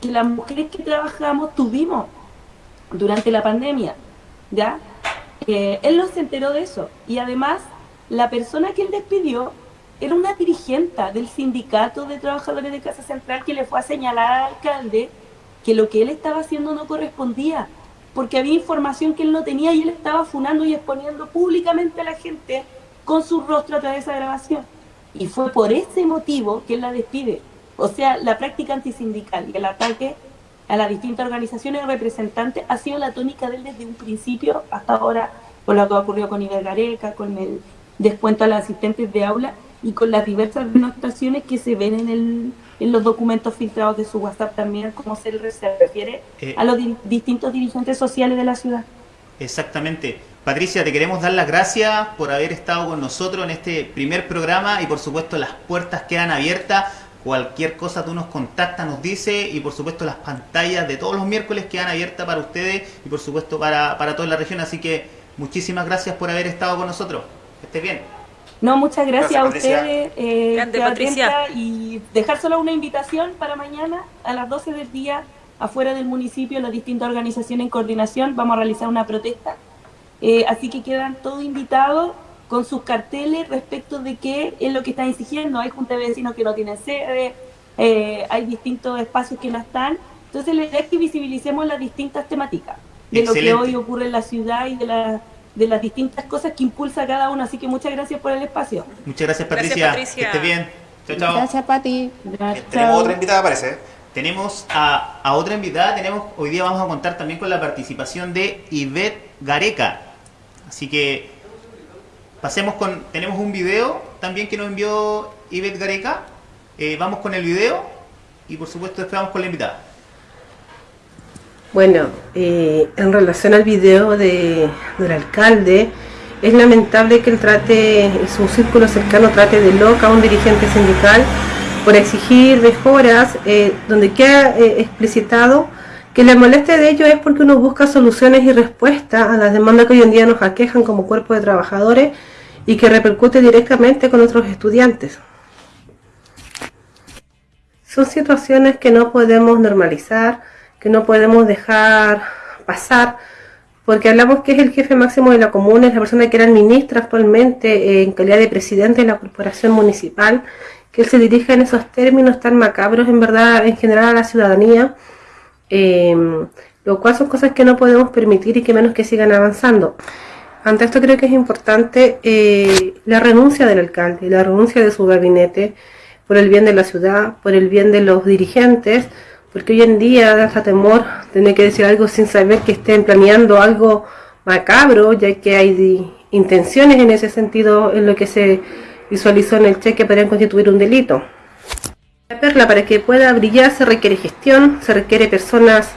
que las mujeres que trabajamos tuvimos durante la pandemia, ¿ya? Eh, él no se enteró de eso. Y además, la persona que él despidió era una dirigente del sindicato de trabajadores de Casa Central que le fue a señalar al alcalde que lo que él estaba haciendo no correspondía, porque había información que él no tenía y él estaba funando y exponiendo públicamente a la gente con su rostro a través de esa grabación. Y fue por ese motivo que él la despide. O sea, la práctica antisindical y el ataque a las distintas organizaciones representantes ha sido la tónica de él desde un principio hasta ahora, con lo que ocurrió con Gareca, con el descuento a los asistentes de aula y con las diversas denotaciones que se ven en, el, en los documentos filtrados de su WhatsApp también, como se refiere eh, a los distintos dirigentes sociales de la ciudad. Exactamente. Patricia, te queremos dar las gracias por haber estado con nosotros en este primer programa y por supuesto las puertas quedan abiertas. Cualquier cosa tú nos contactas, nos dice y por supuesto las pantallas de todos los miércoles quedan abiertas para ustedes y por supuesto para, para toda la región. Así que muchísimas gracias por haber estado con nosotros. Que estés bien. No, muchas gracias, a ustedes, eh, Patricia. y dejar solo una invitación para mañana a las 12 del día afuera del municipio, las distintas organizaciones en coordinación, vamos a realizar una protesta. Eh, así que quedan todos invitados con sus carteles respecto de qué es lo que están exigiendo. Hay juntas de vecinos que no tienen sede, eh, hay distintos espacios que no están. Entonces, la idea es que visibilicemos las distintas temáticas de lo que hoy ocurre en la ciudad y de la de las distintas cosas que impulsa cada uno. Así que muchas gracias por el espacio. Muchas gracias, Patricia. Que esté bien. Chao, chao. Gracias, Pati. Tenemos otra invitada, parece. Tenemos a, a, otra invitada. Tenemos Hoy día vamos a contar también con la participación de Ivette Gareca. Así que pasemos con. Tenemos un video también que nos envió Ivette Gareca. Eh, vamos con el video y por supuesto después vamos con la invitada. Bueno, eh, en relación al video de, del alcalde, es lamentable que él trate, su círculo cercano trate de loca a un dirigente sindical por exigir mejoras, eh, donde queda explicitado que la molestia de ello es porque uno busca soluciones y respuestas a las demandas que hoy en día nos aquejan como cuerpo de trabajadores y que repercute directamente con otros estudiantes. Son situaciones que no podemos normalizar, que no podemos dejar pasar, porque hablamos que es el jefe máximo de la comuna, es la persona que era ministra actualmente eh, en calidad de presidente de la corporación municipal, que él se dirija en esos términos tan macabros en verdad en general a la ciudadanía, em, lo cual son cosas que no podemos permitir y que menos que sigan avanzando. Ante esto creo que es importante eh, la renuncia del alcalde, la renuncia de su gabinete por el bien de la ciudad, por el bien de los dirigentes, porque hoy en día da temor tener que decir algo sin saber que estén planeando algo macabro, ya que hay intenciones en ese sentido en lo que se visualizó en el cheque podrían constituir un delito. La perla para que pueda brillar se requiere gestión, se requiere personas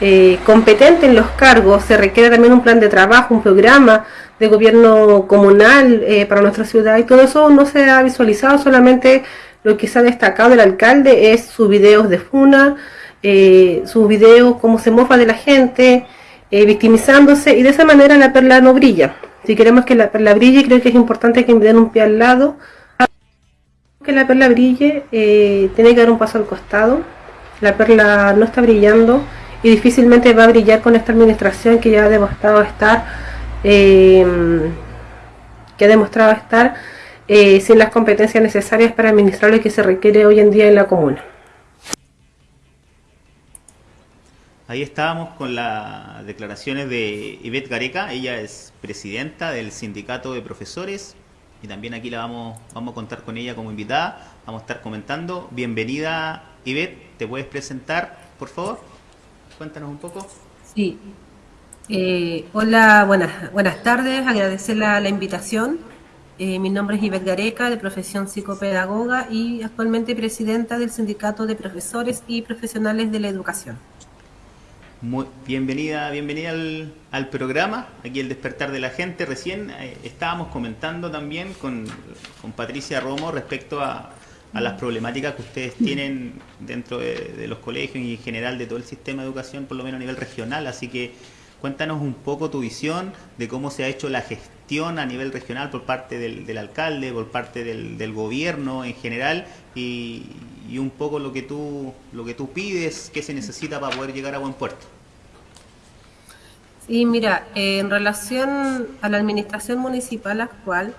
eh, competentes en los cargos, se requiere también un plan de trabajo, un programa de gobierno comunal eh, para nuestra ciudad y todo eso no se ha visualizado, solamente lo que se ha destacado del alcalde es sus videos de funa, eh, sus videos, cómo se mofa de la gente, eh, victimizándose, y de esa manera la perla no brilla. Si queremos que la perla brille, creo que es importante que den un pie al lado. Que la perla brille, eh, tiene que dar un paso al costado. La perla no está brillando y difícilmente va a brillar con esta administración que ya ha demostrado estar, em, que ha demostrado estar sin las competencias necesarias para administrar lo que se requiere hoy en día en la comuna. Ahí estábamos con las declaraciones de Ivette Gareca, ella es presidenta del sindicato de profesores y también aquí la vamos, vamos a contar con ella como invitada, vamos a estar comentando. Bienvenida Ivette, ¿te puedes presentar, por favor? Cuéntanos un poco. Sí. Eh, hola, buenas, buenas tardes, agradecer la, invitación. Eh, mi nombre es Ivette Gareca, de profesión psicopedagoga y actualmente presidenta del Sindicato de Profesores y Profesionales de la Educación. Muy, bienvenida, bienvenida al, programa, aquí el despertar de la gente. Recién eh, estábamos comentando también con, Patricia Romo respecto a, las problemáticas que ustedes tienen dentro de, los colegios y en general de todo el sistema de educación, por lo menos a nivel regional. Así que cuéntanos un poco tu visión de cómo se ha hecho la gestión a nivel regional por parte del, alcalde, por parte del, del gobierno en general y, y un poco lo que tú lo que tú pides, qué se necesita para poder llegar a buen puerto. Sí, mira, eh, en relación a la administración municipal actual,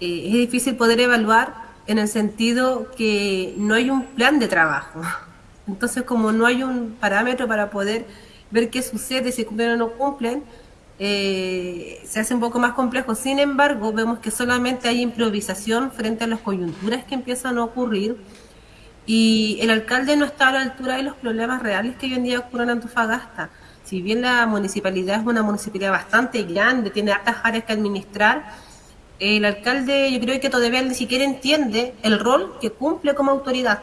eh, es difícil poder evaluar en el sentido que no hay un plan de trabajo. (laughs) Entonces, como no hay un parámetro para poder ver qué sucede, si cumplen o no cumplen, eh, se hace un poco más complejo. Sin embargo, vemos que solamente hay improvisación frente a las coyunturas que empiezan a ocurrir y el alcalde no está a la altura de los problemas reales que hoy en día ocurren en Antofagasta. Si bien la municipalidad es una municipalidad bastante grande, tiene altas áreas que administrar, el alcalde yo creo que todavía ni siquiera entiende el rol que cumple como autoridad.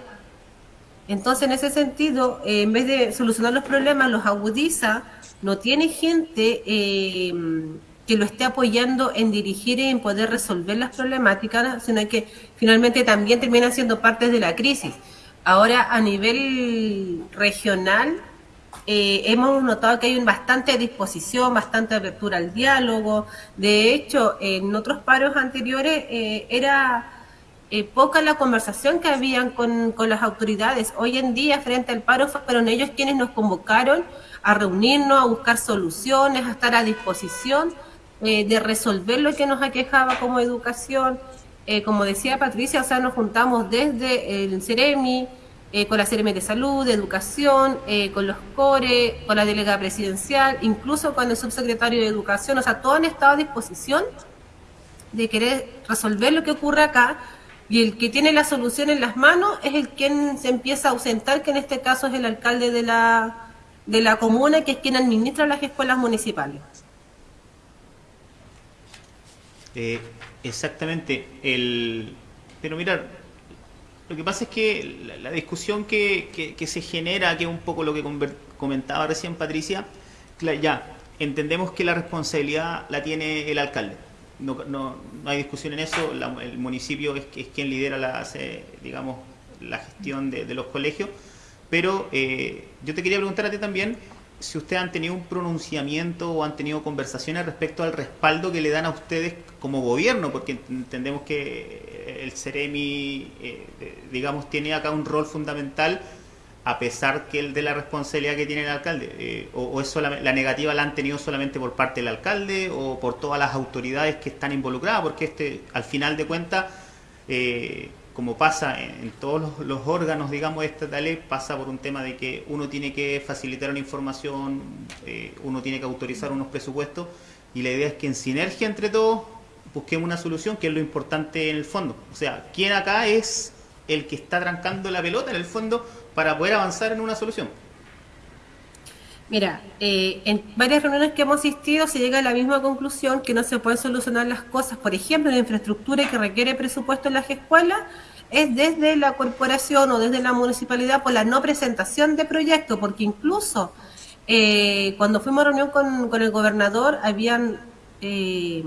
Entonces, en ese sentido, eh, en vez de solucionar los problemas, los agudiza, no tiene gente eh, que lo esté apoyando en dirigir y en poder resolver las problemáticas, sino que finalmente también termina siendo parte de la crisis. Ahora, a nivel regional, eh, hemos notado que hay bastante disposición, bastante apertura al diálogo. De hecho, en otros paros anteriores eh, era eh, poca la conversación que habían con, las autoridades. Hoy en día, frente al paro, fueron ellos quienes nos convocaron a reunirnos, a buscar soluciones, a estar a disposición de resolver lo que nos aquejaba como educación. como decía Patricia, o sea, nos juntamos desde el CEREMI, eh, con la CRM de Salud, de Educación, eh, con los CORE, con la delegada presidencial, incluso con el subsecretario de Educación, o sea, todos han estado a disposición de querer resolver lo que ocurre acá y el que tiene la solución en las manos es el quien se empieza a ausentar, que en este caso es el alcalde de la, de la comuna, que es quien administra las escuelas municipales. Eh, exactamente. El... Pero mirar, lo que pasa es que la, discusión que, se genera, que es un poco lo que comentaba recién Patricia, ya, entendemos que la responsabilidad la tiene el alcalde. No, no, hay discusión en eso, el municipio es, es, quien lidera la, digamos, la gestión de, los colegios, pero eh, yo te quería preguntar a ti también si ustedes han tenido un pronunciamiento o han tenido conversaciones respecto al respaldo que le dan a ustedes como gobierno, porque entendemos que el CEREMI, eh, digamos, tiene acá un rol fundamental a pesar que el de la responsabilidad que tiene el alcalde, eh, o, es la negativa la han tenido solamente por parte del alcalde o por todas las autoridades que están involucradas, porque este, al final de cuentas, eh, como pasa en, todos los, órganos, digamos, estatales, pasa por un tema de que uno tiene que facilitar una información, eh, uno tiene que autorizar unos presupuestos, y la idea es que en sinergia entre todos busquemos una solución, que es lo importante en el fondo. O sea, ¿quién acá es el que está trancando la pelota en el fondo para poder avanzar en una solución? Mira, eh, en varias reuniones que hemos asistido se llega a la misma conclusión que no se pueden solucionar las cosas, por ejemplo, la infraestructura que requiere presupuesto en las escuelas es desde la corporación o desde la municipalidad por la no presentación de proyectos, porque incluso eh, cuando fuimos a reunión con, el gobernador habían, eh,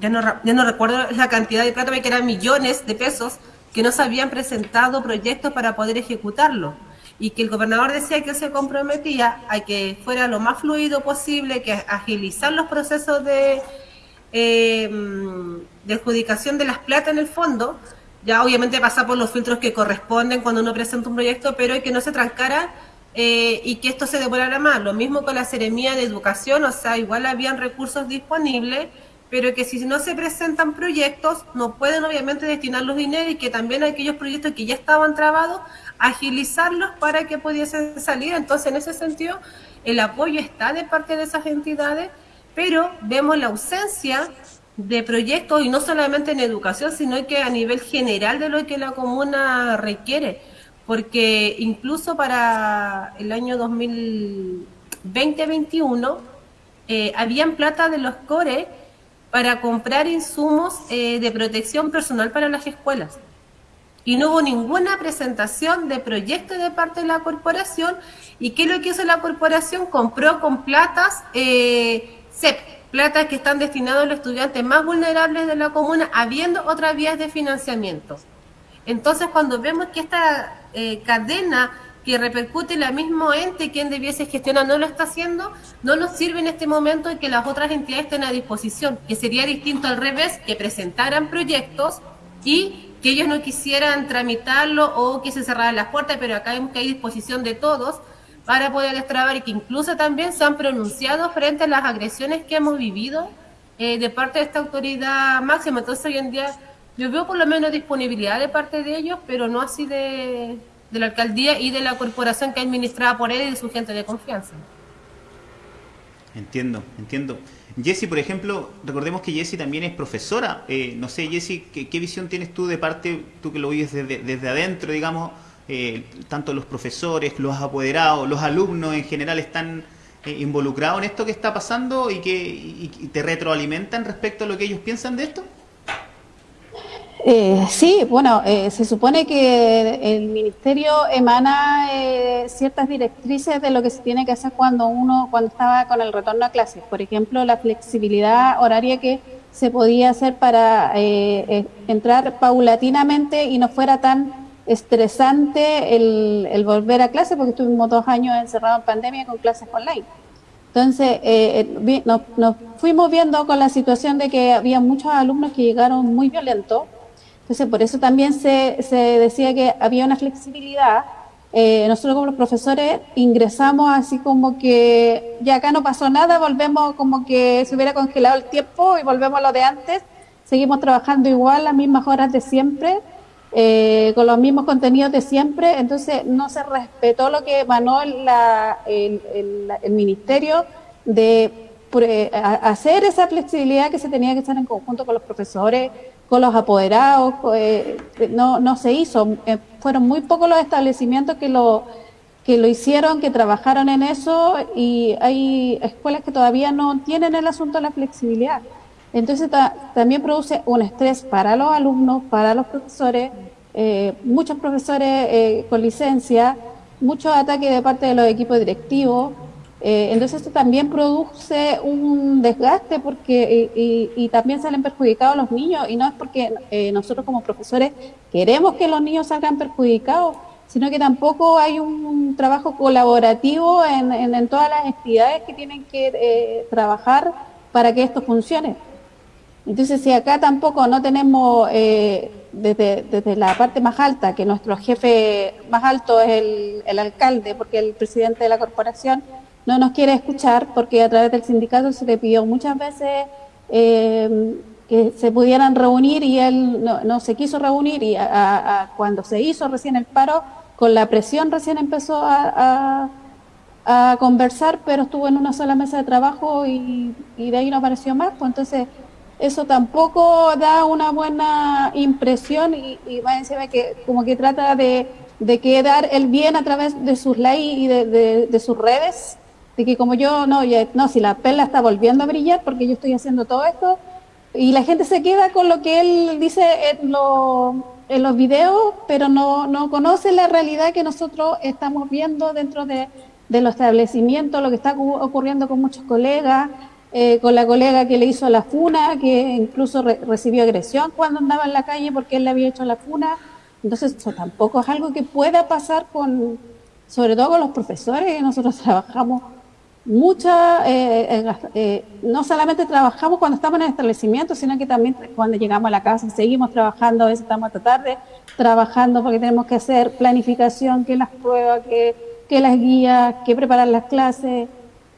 ya, no, ya no recuerdo la cantidad de plata, que eran millones de pesos que no se habían presentado proyectos para poder ejecutarlo. Y que el gobernador decía que se comprometía a que fuera lo más fluido posible, que agilizar los procesos de, eh, de adjudicación de las plata en el fondo, ya obviamente pasa por los filtros que corresponden cuando uno presenta un proyecto, pero que no se trancara eh, y que esto se demorara más. Lo mismo con la seremía de educación, o sea, igual habían recursos disponibles, pero que si no se presentan proyectos, no pueden obviamente destinar los dineros y que también aquellos proyectos que ya estaban trabados agilizarlos para que pudiesen salir. Entonces, en ese sentido, el apoyo está de parte de esas entidades, pero vemos la ausencia de proyectos y no solamente en educación, sino que a nivel general de lo que la comuna requiere, porque incluso para el año 2020-2021 eh, habían plata de los CORE para comprar insumos eh, de protección personal para las escuelas y no hubo ninguna presentación de proyecto de parte de la corporación. ¿Y qué es lo que hizo la corporación? Compró con platas eh, CEP, platas que están destinadas a los estudiantes más vulnerables de la comuna, habiendo otras vías de financiamiento. Entonces, cuando vemos que esta eh, cadena que repercute en la mismo ente quien debiese gestionar no lo está haciendo, no nos sirve en este momento que las otras entidades estén a disposición, que sería distinto al revés, que presentaran proyectos y que ellos no quisieran tramitarlo o que se cerraran las puertas, pero acá vemos que hay disposición de todos para poder destrabar y que incluso también se han pronunciado frente a las agresiones que hemos vivido eh, de parte de esta autoridad máxima. Entonces hoy en día yo veo por lo menos disponibilidad de parte de ellos, pero no así de, de la alcaldía y de la corporación que administrada por él y de su gente de confianza. Entiendo, entiendo. Jessy, por ejemplo, recordemos que Jessy también es profesora. Eh, no sé, Jessy, ¿qué, visión tienes tú de parte, tú que lo oyes desde, adentro, digamos, eh, tanto los profesores, los apoderados, los alumnos en general están eh, involucrados en esto que está pasando y que te retroalimentan respecto a lo que ellos piensan de esto? Eh, sí, bueno, eh, se supone que el ministerio emana ciertas directrices de lo que se tiene que hacer cuando uno, cuando estaba con el retorno a clases. Por ejemplo, la flexibilidad horaria que se podía hacer para entrar paulatinamente y no fuera tan estresante el, volver a clase, porque estuvimos dos años encerrados en pandemia con clases online. Entonces, eh, eh nos, fuimos viendo con la situación de que había muchos alumnos que llegaron muy violentos. Entonces, por eso también se, se decía que había una flexibilidad. Eh, nosotros como los profesores ingresamos así como que ya acá no pasó nada, volvemos como que se hubiera congelado el tiempo y volvemos a lo de antes. Seguimos trabajando igual, las mismas horas de siempre eh, con los mismos contenidos de siempre, entonces no se respetó lo que emanó el, el, ministerio de hacer esa flexibilidad que se tenía que hacer en conjunto con los profesores, con los apoderados, eh, no, no se hizo. Eh, fueron muy pocos los establecimientos que lo, que lo hicieron, que trabajaron en eso y hay escuelas que todavía no tienen el asunto de la flexibilidad. Entonces también produce un estrés para los alumnos, para los profesores, eh, muchos profesores eh, con licencia, muchos ataques de parte de los equipos directivos. Eh, entonces esto también produce un desgaste porque y, también salen perjudicados los niños y no es porque nosotros como profesores queremos que los niños salgan perjudicados, sino que tampoco hay un, trabajo colaborativo en, en, todas las entidades que tienen que trabajar para que esto funcione. Entonces, si acá tampoco no tenemos, eh, desde, desde, la parte más alta, que nuestro jefe más alto es el, el, alcalde, porque el presidente de la corporación no nos quiere escuchar, porque a través del sindicato se le pidió muchas veces eh, que se pudieran reunir y él no, se quiso reunir y a, cuando se hizo recién el paro, con la presión recién empezó a, a, conversar, pero estuvo en una sola mesa de trabajo y, y de ahí no apareció más, pues entonces eso tampoco da una buena impresión y, y va encima que como que trata de, de, quedar el bien a través de sus likes y de, de, sus redes, de que como yo, no, no, si la perla está volviendo a brillar porque yo estoy haciendo todo esto, y la gente se queda con lo que él dice en, en los videos, pero no, no conoce la realidad que nosotros estamos viendo dentro de, de los establecimientos, lo que está ocurriendo con muchos colegas, eh, con la colega que le hizo la funa, que incluso recibió agresión cuando andaba en la calle porque él le había hecho la funa. Entonces, eso tampoco es algo que pueda pasar con, sobre todo con los profesores, que nosotros (laughs) trabajamos mucha, eh, eh, no solamente trabajamos cuando estamos en el establecimiento, sino que también cuando llegamos a la casa seguimos trabajando, a veces estamos hasta tarde trabajando porque tenemos que hacer planificación, que las pruebas, que, que las guías, que preparar las clases.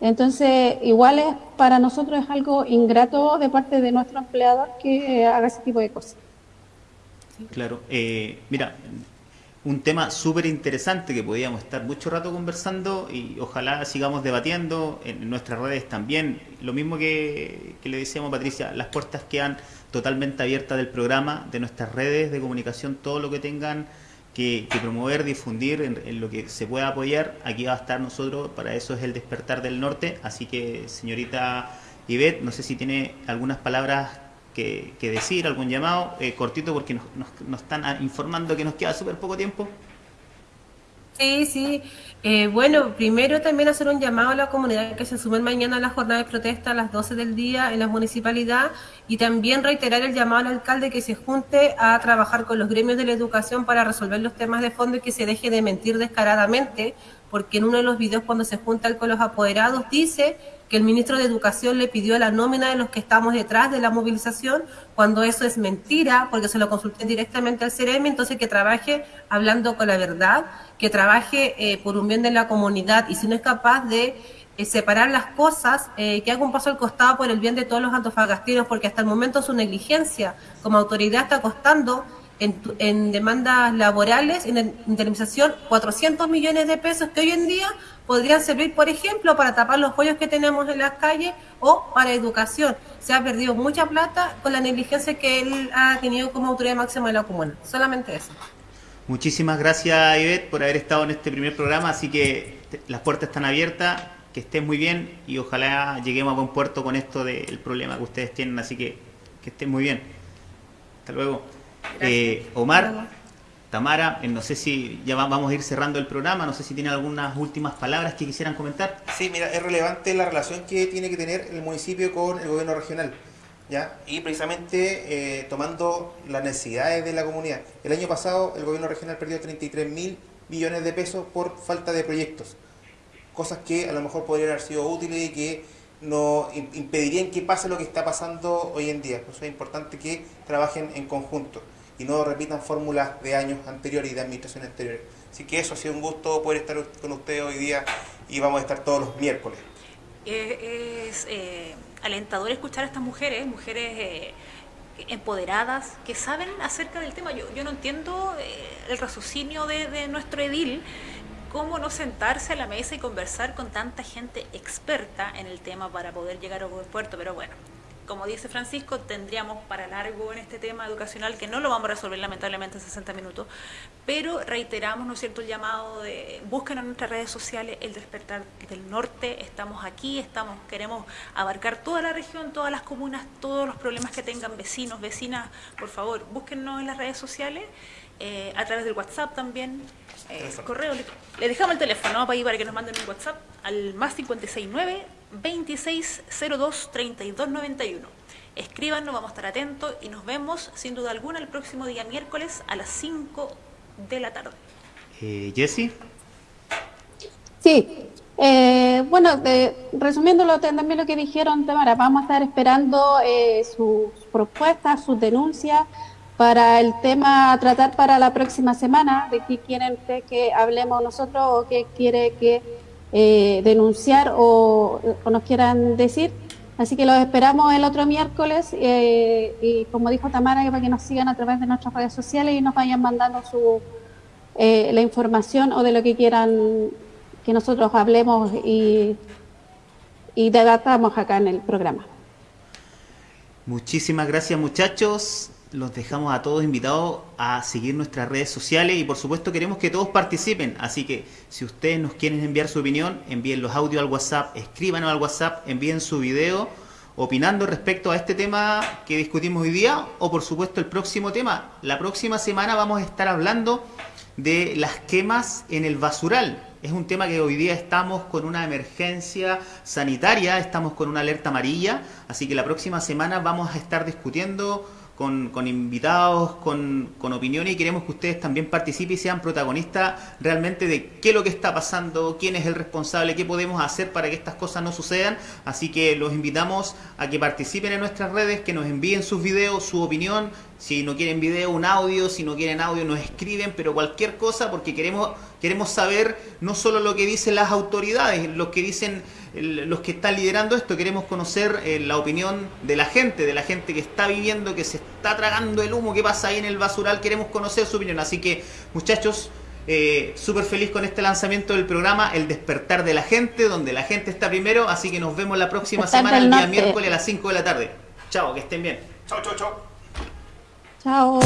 Entonces, igual es, para nosotros es algo ingrato de parte de nuestro empleador que haga ese tipo de cosas. Claro. Eh, mira, un tema súper interesante que podíamos estar mucho rato conversando y ojalá sigamos debatiendo en nuestras redes también. Lo mismo que, que le decíamos a Patricia, las puertas quedan totalmente abiertas del programa, de nuestras redes de comunicación, todo lo que tengan que, promover, difundir en, lo que se pueda apoyar. Aquí va a estar nosotros, para eso es el despertar del norte. Así que, señorita Ivette, no sé si tiene algunas palabras que, decir, algún llamado, eh, cortito, porque nos, nos, están informando que nos queda súper poco tiempo. Sí, sí. Eh, bueno, primero también hacer un llamado a la comunidad que se sumen mañana a la jornada de protesta a las 12 del día en la municipalidad y también reiterar el llamado al alcalde que se junte a trabajar con los gremios de la educación para resolver los temas de fondo y que se deje de mentir descaradamente, porque en uno de los videos cuando se junta con los apoderados dice que el ministro de Educación le pidió la nómina de los que estamos detrás de la movilización, cuando eso es mentira, porque se lo consulté directamente al CEREMI, entonces que trabaje hablando con la verdad, que trabaje eh, por un bien de la comunidad y si no es capaz de eh, separar las cosas, eh, que haga un paso al costado por el bien de todos los antofagastinos, porque hasta el momento su negligencia como autoridad está costando en, demandas laborales, en indemnización, 400 millones de pesos que hoy en día podrían servir, por ejemplo, para tapar los hoyos que tenemos en las calles o para educación. Se ha perdido mucha plata con la negligencia que él ha tenido como autoridad máxima de la comuna. Solamente eso. Muchísimas gracias, Ivette, por haber estado en este primer programa. Así que las puertas están abiertas, que estén muy bien y ojalá lleguemos a buen puerto con esto del problema que ustedes tienen. Así que que estén muy bien. Hasta luego. Eh, Omar, Tamara, eh, no sé si ya vamos a ir cerrando el programa, no sé si tienen algunas últimas palabras que quisieran comentar. Sí, mira, es relevante la relación que tiene que tener el municipio con el gobierno regional. ¿Ya? Y precisamente eh, tomando las necesidades de la comunidad. El año pasado el gobierno regional perdió 33 mil millones de pesos por falta de proyectos. Cosas que a lo mejor podrían haber sido útiles y que no impedirían que pase lo que está pasando hoy en día. Por eso es importante que trabajen en conjunto y no repitan fórmulas de años anteriores y de administración anteriores. Así que eso ha sido un gusto poder estar con ustedes hoy día y vamos a estar todos los miércoles. es eh, alentador escuchar a estas mujeres, mujeres eh, empoderadas, que saben acerca del tema. Yo, no entiendo eh, el raciocinio de, de nuestro edil cómo no sentarse a la mesa y conversar con tanta gente experta en el tema para poder llegar a buen puerto, pero bueno, como dice Francisco, tendríamos para largo en este tema educacional que no lo vamos a resolver lamentablemente en 60 minutos, pero reiteramos, ¿no es cierto?, el llamado de busquen en nuestras redes sociales el despertar del norte, estamos aquí, estamos queremos abarcar toda la región, todas las comunas, todos los problemas que tengan vecinos, vecinas, por favor, búsquennos en las redes sociales eh, a través del WhatsApp también, eh, correo. Le, dejamos el teléfono para, para que nos manden un WhatsApp al más 569 2602 3291. Escríbanos, vamos a estar atentos y nos vemos sin duda alguna el próximo día miércoles a las 5 de la tarde. Eh, Jessie. Sí, eh, bueno, resumiendo también lo que dijeron, Tamara, vamos a estar esperando eh, sus propuestas, sus denuncias para el tema a tratar para la próxima semana, de qué quieren que hablemos nosotros o qué quiere que eh, denunciar o, nos quieran decir. Así que los esperamos el otro miércoles eh, y como dijo Tamara, para que nos sigan a través de nuestras redes sociales y nos vayan mandando su, eh, la información o de lo que quieran que nosotros hablemos y, y debatamos acá en el programa. Muchísimas gracias muchachos los dejamos a todos invitados a seguir nuestras redes sociales y por supuesto queremos que todos participen. Así que si ustedes nos quieren enviar su opinión, envíen los audios al WhatsApp, escríbanos al WhatsApp, envíen su video opinando respecto a este tema que discutimos hoy día o por supuesto el próximo tema. La próxima semana vamos a estar hablando de las quemas en el basural. Es un tema que hoy día estamos con una emergencia sanitaria, estamos con una alerta amarilla, así que la próxima semana vamos a estar discutiendo con, invitados, con, con, opiniones y queremos que ustedes también participen y sean protagonistas realmente de qué es lo que está pasando, quién es el responsable, qué podemos hacer para que estas cosas no sucedan. Así que los invitamos a que participen en nuestras redes, que nos envíen sus videos, su opinión. Si no quieren video, un audio, si no quieren audio, nos escriben, pero cualquier cosa porque queremos, queremos saber no solo lo que dicen las autoridades, lo que dicen los que están liderando esto, queremos conocer eh, la opinión de la gente, de la gente que está viviendo, que se está tragando el humo, que pasa ahí en el basural, queremos conocer su opinión. Así que, muchachos, eh, súper feliz con este lanzamiento del programa El despertar de la gente, donde la gente está primero, así que nos vemos la próxima semana, el día miércoles a las 5 de la tarde. Chao, que estén bien. Chao, chao, chao. Chao.